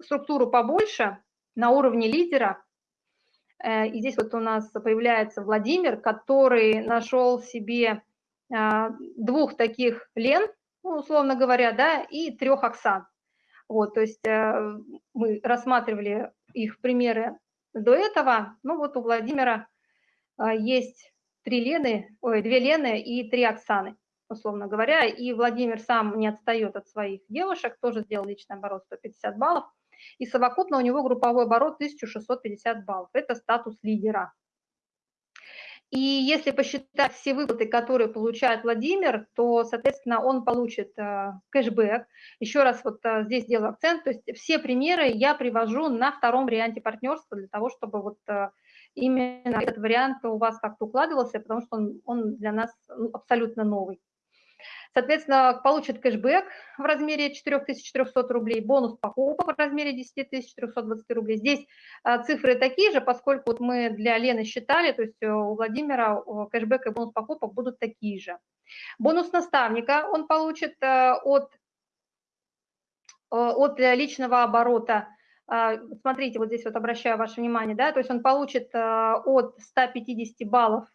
структуру побольше на уровне лидера. Э, и здесь вот у нас появляется Владимир, который нашел себе а, двух таких Лен, ну, условно говоря, да, и трех Оксан. Вот, то есть э, мы рассматривали их примеры до этого. Ну вот у Владимира есть три Лены, ой, две Лены и три Оксаны, условно говоря. И Владимир сам не отстает от своих девушек, тоже сделал личный оборот 150 баллов и совокупно у него групповой оборот 1650 баллов. Это статус лидера. И если посчитать все выплаты, которые получает Владимир, то, соответственно, он получит э, кэшбэк. Еще раз вот э, здесь делаю акцент, то есть все примеры я привожу на втором варианте партнерства для того, чтобы вот э, именно этот вариант у вас как-то укладывался, потому что он, он для нас ну, абсолютно новый. Соответственно, получит кэшбэк в размере 4300 рублей, бонус покупок в размере 10420 рублей. Здесь а, цифры такие же, поскольку вот мы для Лены считали, то есть э, у Владимира кэшбэк и бонус покупок будут такие же. Бонус наставника он получит э, от, э, от личного оборота Смотрите, вот здесь вот обращаю ваше внимание, да, то есть он получит от 150 баллов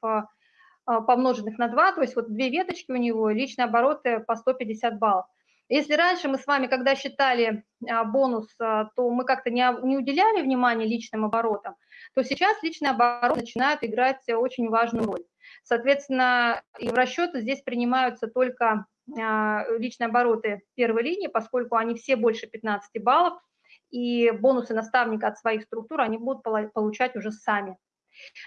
помноженных на 2, то есть вот две веточки у него, личные обороты по 150 баллов. Если раньше мы с вами, когда считали а, бонус, а, то мы как-то не, уделяли внимания личным оборотам, то сейчас личные обороты начинают играть очень важную роль. Соответственно, и в расчеты здесь принимаются только личные обороты первой линии, поскольку они все больше 15 баллов, и бонусы наставника от своих структур они будут получать уже сами.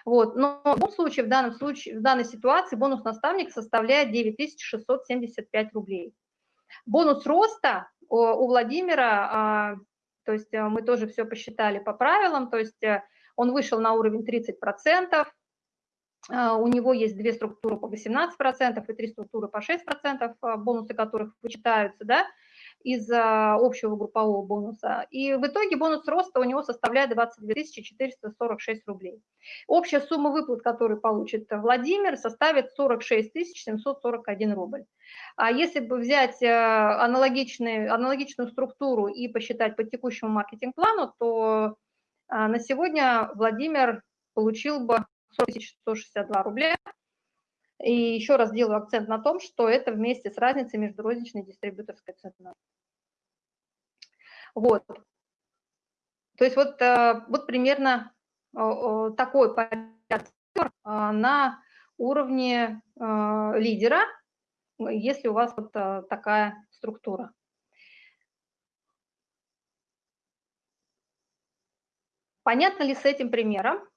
Вот. Но в любом случае, в, данном случае, в данной ситуации бонус наставника составляет 9675 рублей. Бонус роста у Владимира, а, то есть э, мы тоже все посчитали по правилам, то есть э, он вышел на уровень 30%, а, у него есть две структуры по 18% и три структуры по 6%, а, бонусы которых вычитаются, да, из общего группового бонуса. И в итоге бонус роста у него составляет 22 446 рублей. Общая сумма выплат, которую получит Владимир, составит 46 741 рубль. А если бы взять э, аналогичную, аналогичную структуру и посчитать по текущему маркетинг-плану, то а, на сегодня Владимир получил бы 40 162 рубля, и еще раз делаю акцент на том, что это вместе с разницей между розничной и дистрибьюторской ценой. Вот. То есть вот, э, вот примерно такой порядок а, на уровне э, лидера, если у вас вот э, такая структура. Понятно ли с этим примером?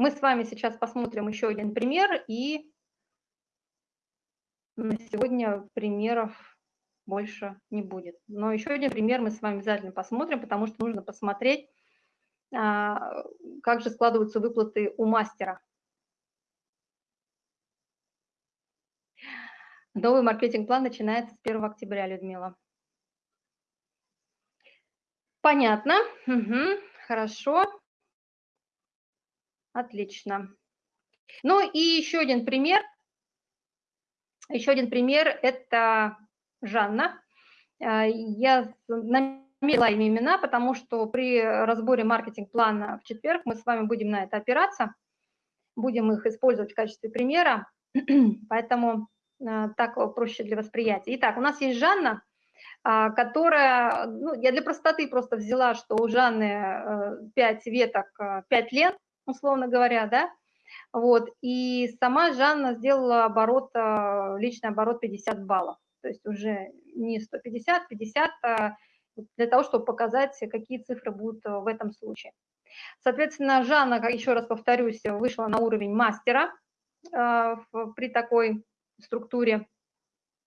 Мы с вами сейчас посмотрим еще один пример, и на сегодня примеров больше не будет. Но еще один пример мы с вами обязательно посмотрим, потому что нужно посмотреть, а, как же складываются выплаты у мастера. Новый маркетинг-план начинается с 1 октября, Людмила. Понятно. Угу. Хорошо. Отлично. Ну и еще один пример. Еще один пример – это Жанна. А, я намерила им имена, потому что при разборе маркетинг-плана в четверг мы с вами будем на это опираться, будем их использовать в качестве примера, поэтому а, так проще для восприятия. Итак, у нас есть Жанна, а, которая, ну, я для простоты просто взяла, что у Жанны 5 э, веток, 5 лент, условно говоря, да, вот, и сама Жанна сделала оборот, э, личный оборот 50 баллов, то есть уже не 150, 50, а для того, чтобы показать, какие цифры будут э, в этом случае. Соответственно, Жанна, еще раз повторюсь, вышла на уровень мастера э, при такой структуре.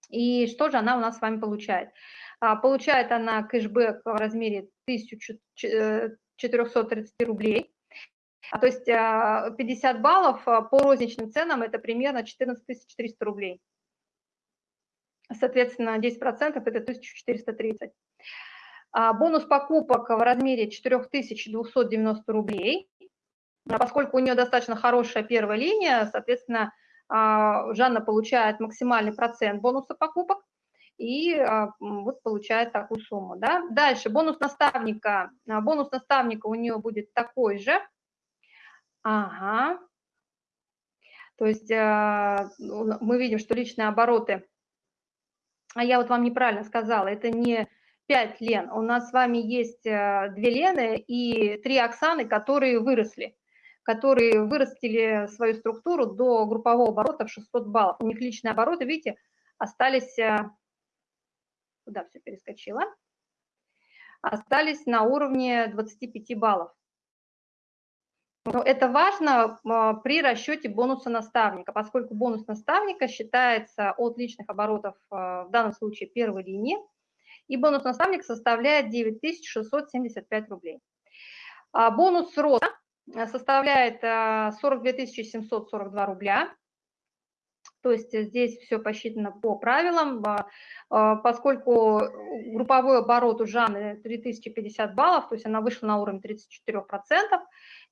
И что же она у нас с вами получает? А, получает она кэшбэк в размере 1430 рублей. А, то есть 50 а, баллов а, по розничным ценам – это примерно 14 400 рублей. Соответственно, 10% – это 1430. Бонус покупок в размере 4290 рублей. Поскольку у нее достаточно хорошая первая линия, соответственно, Жанна получает максимальный процент бонуса покупок и вот получает такую сумму. Да? Дальше бонус наставника. Бонус наставника у нее будет такой же – Ага. То есть а, мы видим, что личные обороты, а я вот вам неправильно сказала, это не 5 лен, у нас с вами есть 2 а, лены и 3 Оксаны, которые выросли, которые вырастили свою структуру до группового оборота в 600 баллов. У них личные обороты, видите, остались, а, куда все перескочило, остались на уровне 25 баллов. Но это важно а, при расчете бонуса наставника, поскольку бонус наставника считается от личных оборотов, а, в данном случае первой линии, и бонус наставника составляет 9675 рублей. А бонус роста составляет 42 742 рубля, то есть здесь все посчитано по правилам, поскольку групповой оборот у Жанны 3050 баллов, то есть она вышла на уровень 34%,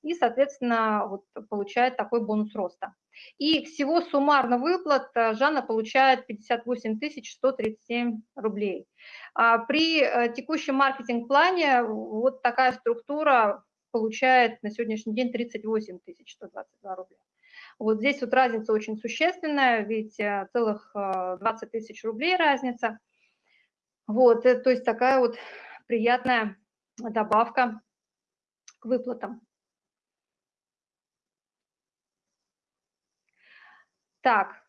и, соответственно, вот получает такой бонус роста. И всего суммарно выплат э, Жанна получает 58 137 рублей. А при э, текущем маркетинг-плане вот такая структура получает на сегодняшний день 38 122 рубля. Вот здесь вот разница очень существенная, ведь э, целых 20 тысяч рублей разница. Вот, то есть такая вот приятная добавка к выплатам. Так,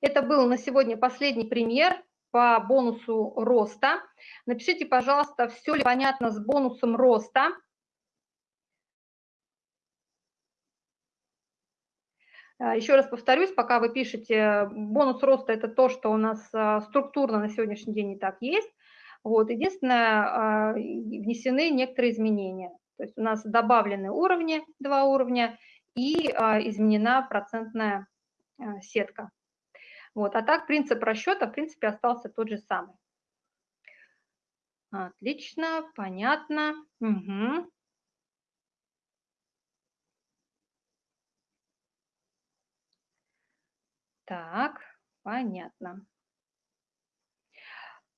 это был на сегодня последний пример по бонусу роста. Напишите, пожалуйста, все ли понятно с бонусом роста. А, Еще раз повторюсь, пока вы пишете, бонус роста – это то, что у нас а, структурно на сегодняшний день не так есть. Вот, единственное, а, внесены некоторые изменения. То есть у нас добавлены уровни, два уровня, и а, изменена процентная а, сетка. Вот. А так принцип расчета, в принципе, остался тот же самый. Отлично, понятно. Угу. Так, понятно.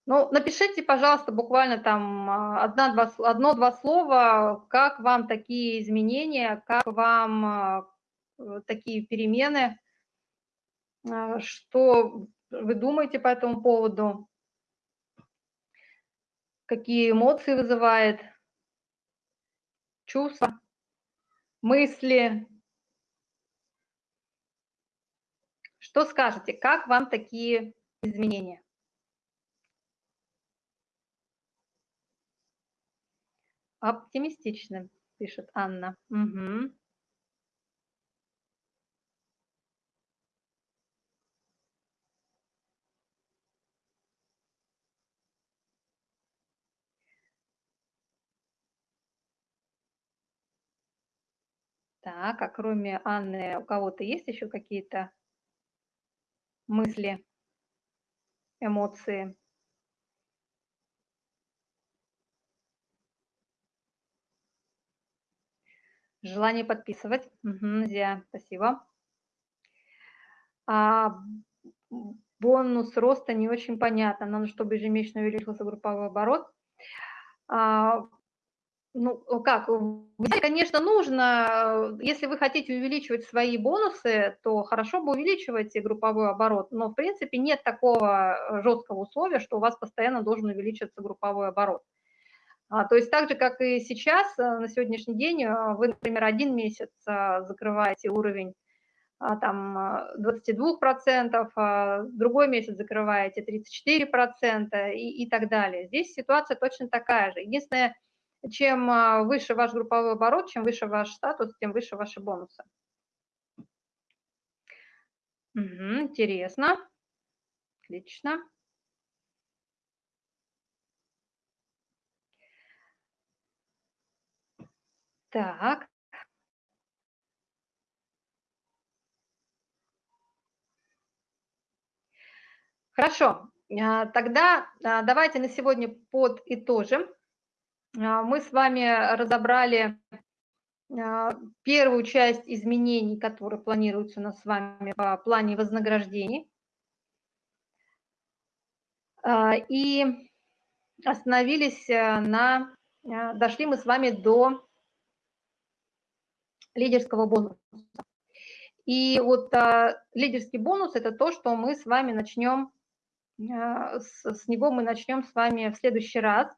Ну, напишите, пожалуйста, буквально там а, одно-два слова, как вам такие изменения, как вам а, такие перемены, а, что вы думаете по этому поводу, какие эмоции вызывает, чувства, мысли. Что скажете, как вам такие изменения? Оптимистично, пишет Анна. Угу. Так, а кроме Анны, у кого-то есть еще какие-то мысли, эмоции? Желание подписывать. Угу, Зия, спасибо. А, бонус роста не очень понятно. Нам, чтобы ежемесячно увеличился групповой оборот. А, ну, как, конечно, нужно, если вы хотите увеличивать свои бонусы, то хорошо бы увеличивать групповой оборот, но, в принципе, нет такого жесткого условия, что у вас постоянно должен увеличиваться групповой оборот. А, то есть так же, как и сейчас, э, на сегодняшний день, э, вы, например, один месяц а, закрываете уровень а, там 22%, а другой месяц закрываете 34% и, и так далее. Здесь ситуация точно такая же. Единственное, чем выше ваш групповой оборот, чем выше ваш статус, тем выше ваши бонусы. Угу, интересно. Отлично. Так. Хорошо, а, тогда а, давайте на сегодня подытожим. А, мы с вами разобрали первую часть изменений, которые планируются у нас с вами по плане вознаграждений. И остановились на, дошли мы с вами до лидерского бонуса. И вот а, лидерский бонус – это то, что мы с вами начнем, а, с, с него мы начнем с вами в следующий раз.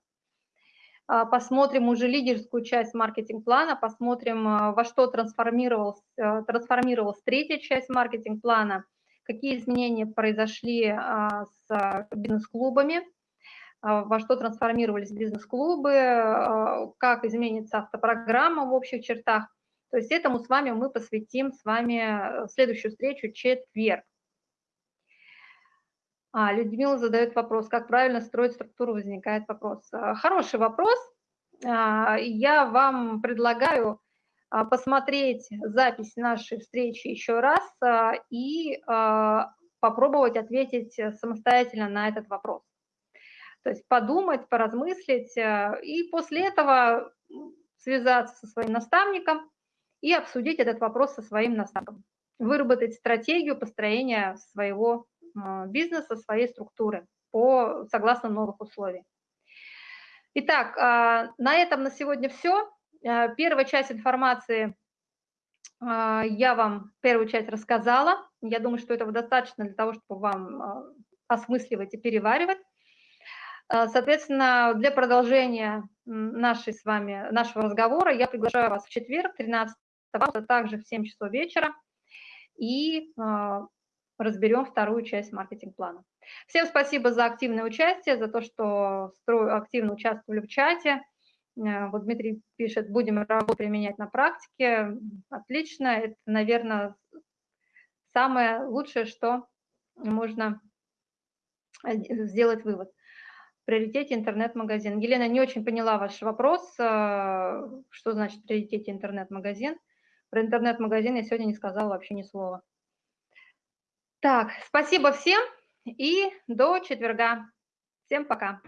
А, посмотрим уже лидерскую часть маркетинг-плана, посмотрим, а, во что трансформировалась, а, трансформировалась третья часть маркетинг-плана, какие изменения произошли а, с бизнес-клубами, а, во что трансформировались бизнес-клубы, как изменится автопрограмма в общих чертах. То есть этому с вами мы посвятим с вами э, следующую встречу четверг. А, Людмила задает вопрос, как правильно строить структуру, возникает вопрос. Э, хороший вопрос. А, я вам предлагаю а, посмотреть запись нашей встречи еще раз а, и попробовать ответить самостоятельно на этот вопрос. То есть подумать, поразмыслить э, и после этого связаться со своим наставником и обсудить этот вопрос со своим наставником, выработать стратегию построения своего а, бизнеса, своей структуры по, согласно новых условий. Итак, а, на этом на сегодня все. А, первая часть информации я вам первую часть рассказала. Я думаю, что этого достаточно для того, чтобы вам осмысливать и переваривать. Соответственно, для продолжения нашей с вами, нашего разговора я приглашаю вас в четверг, 13 также в 7 часов вечера и а, разберем вторую часть маркетинг-плана. Всем спасибо за активное участие, за то, что активно участвовали в чате. Э, вот Дмитрий пишет, будем работу применять на практике. Отлично, это, наверное, самое лучшее, что можно сделать вывод. В приоритете интернет-магазин. Елена, не очень поняла ваш вопрос, э, что значит в приоритете интернет-магазин. Про интернет-магазин я сегодня не сказала вообще ни слова. Так, спасибо всем и до четверга. Всем пока.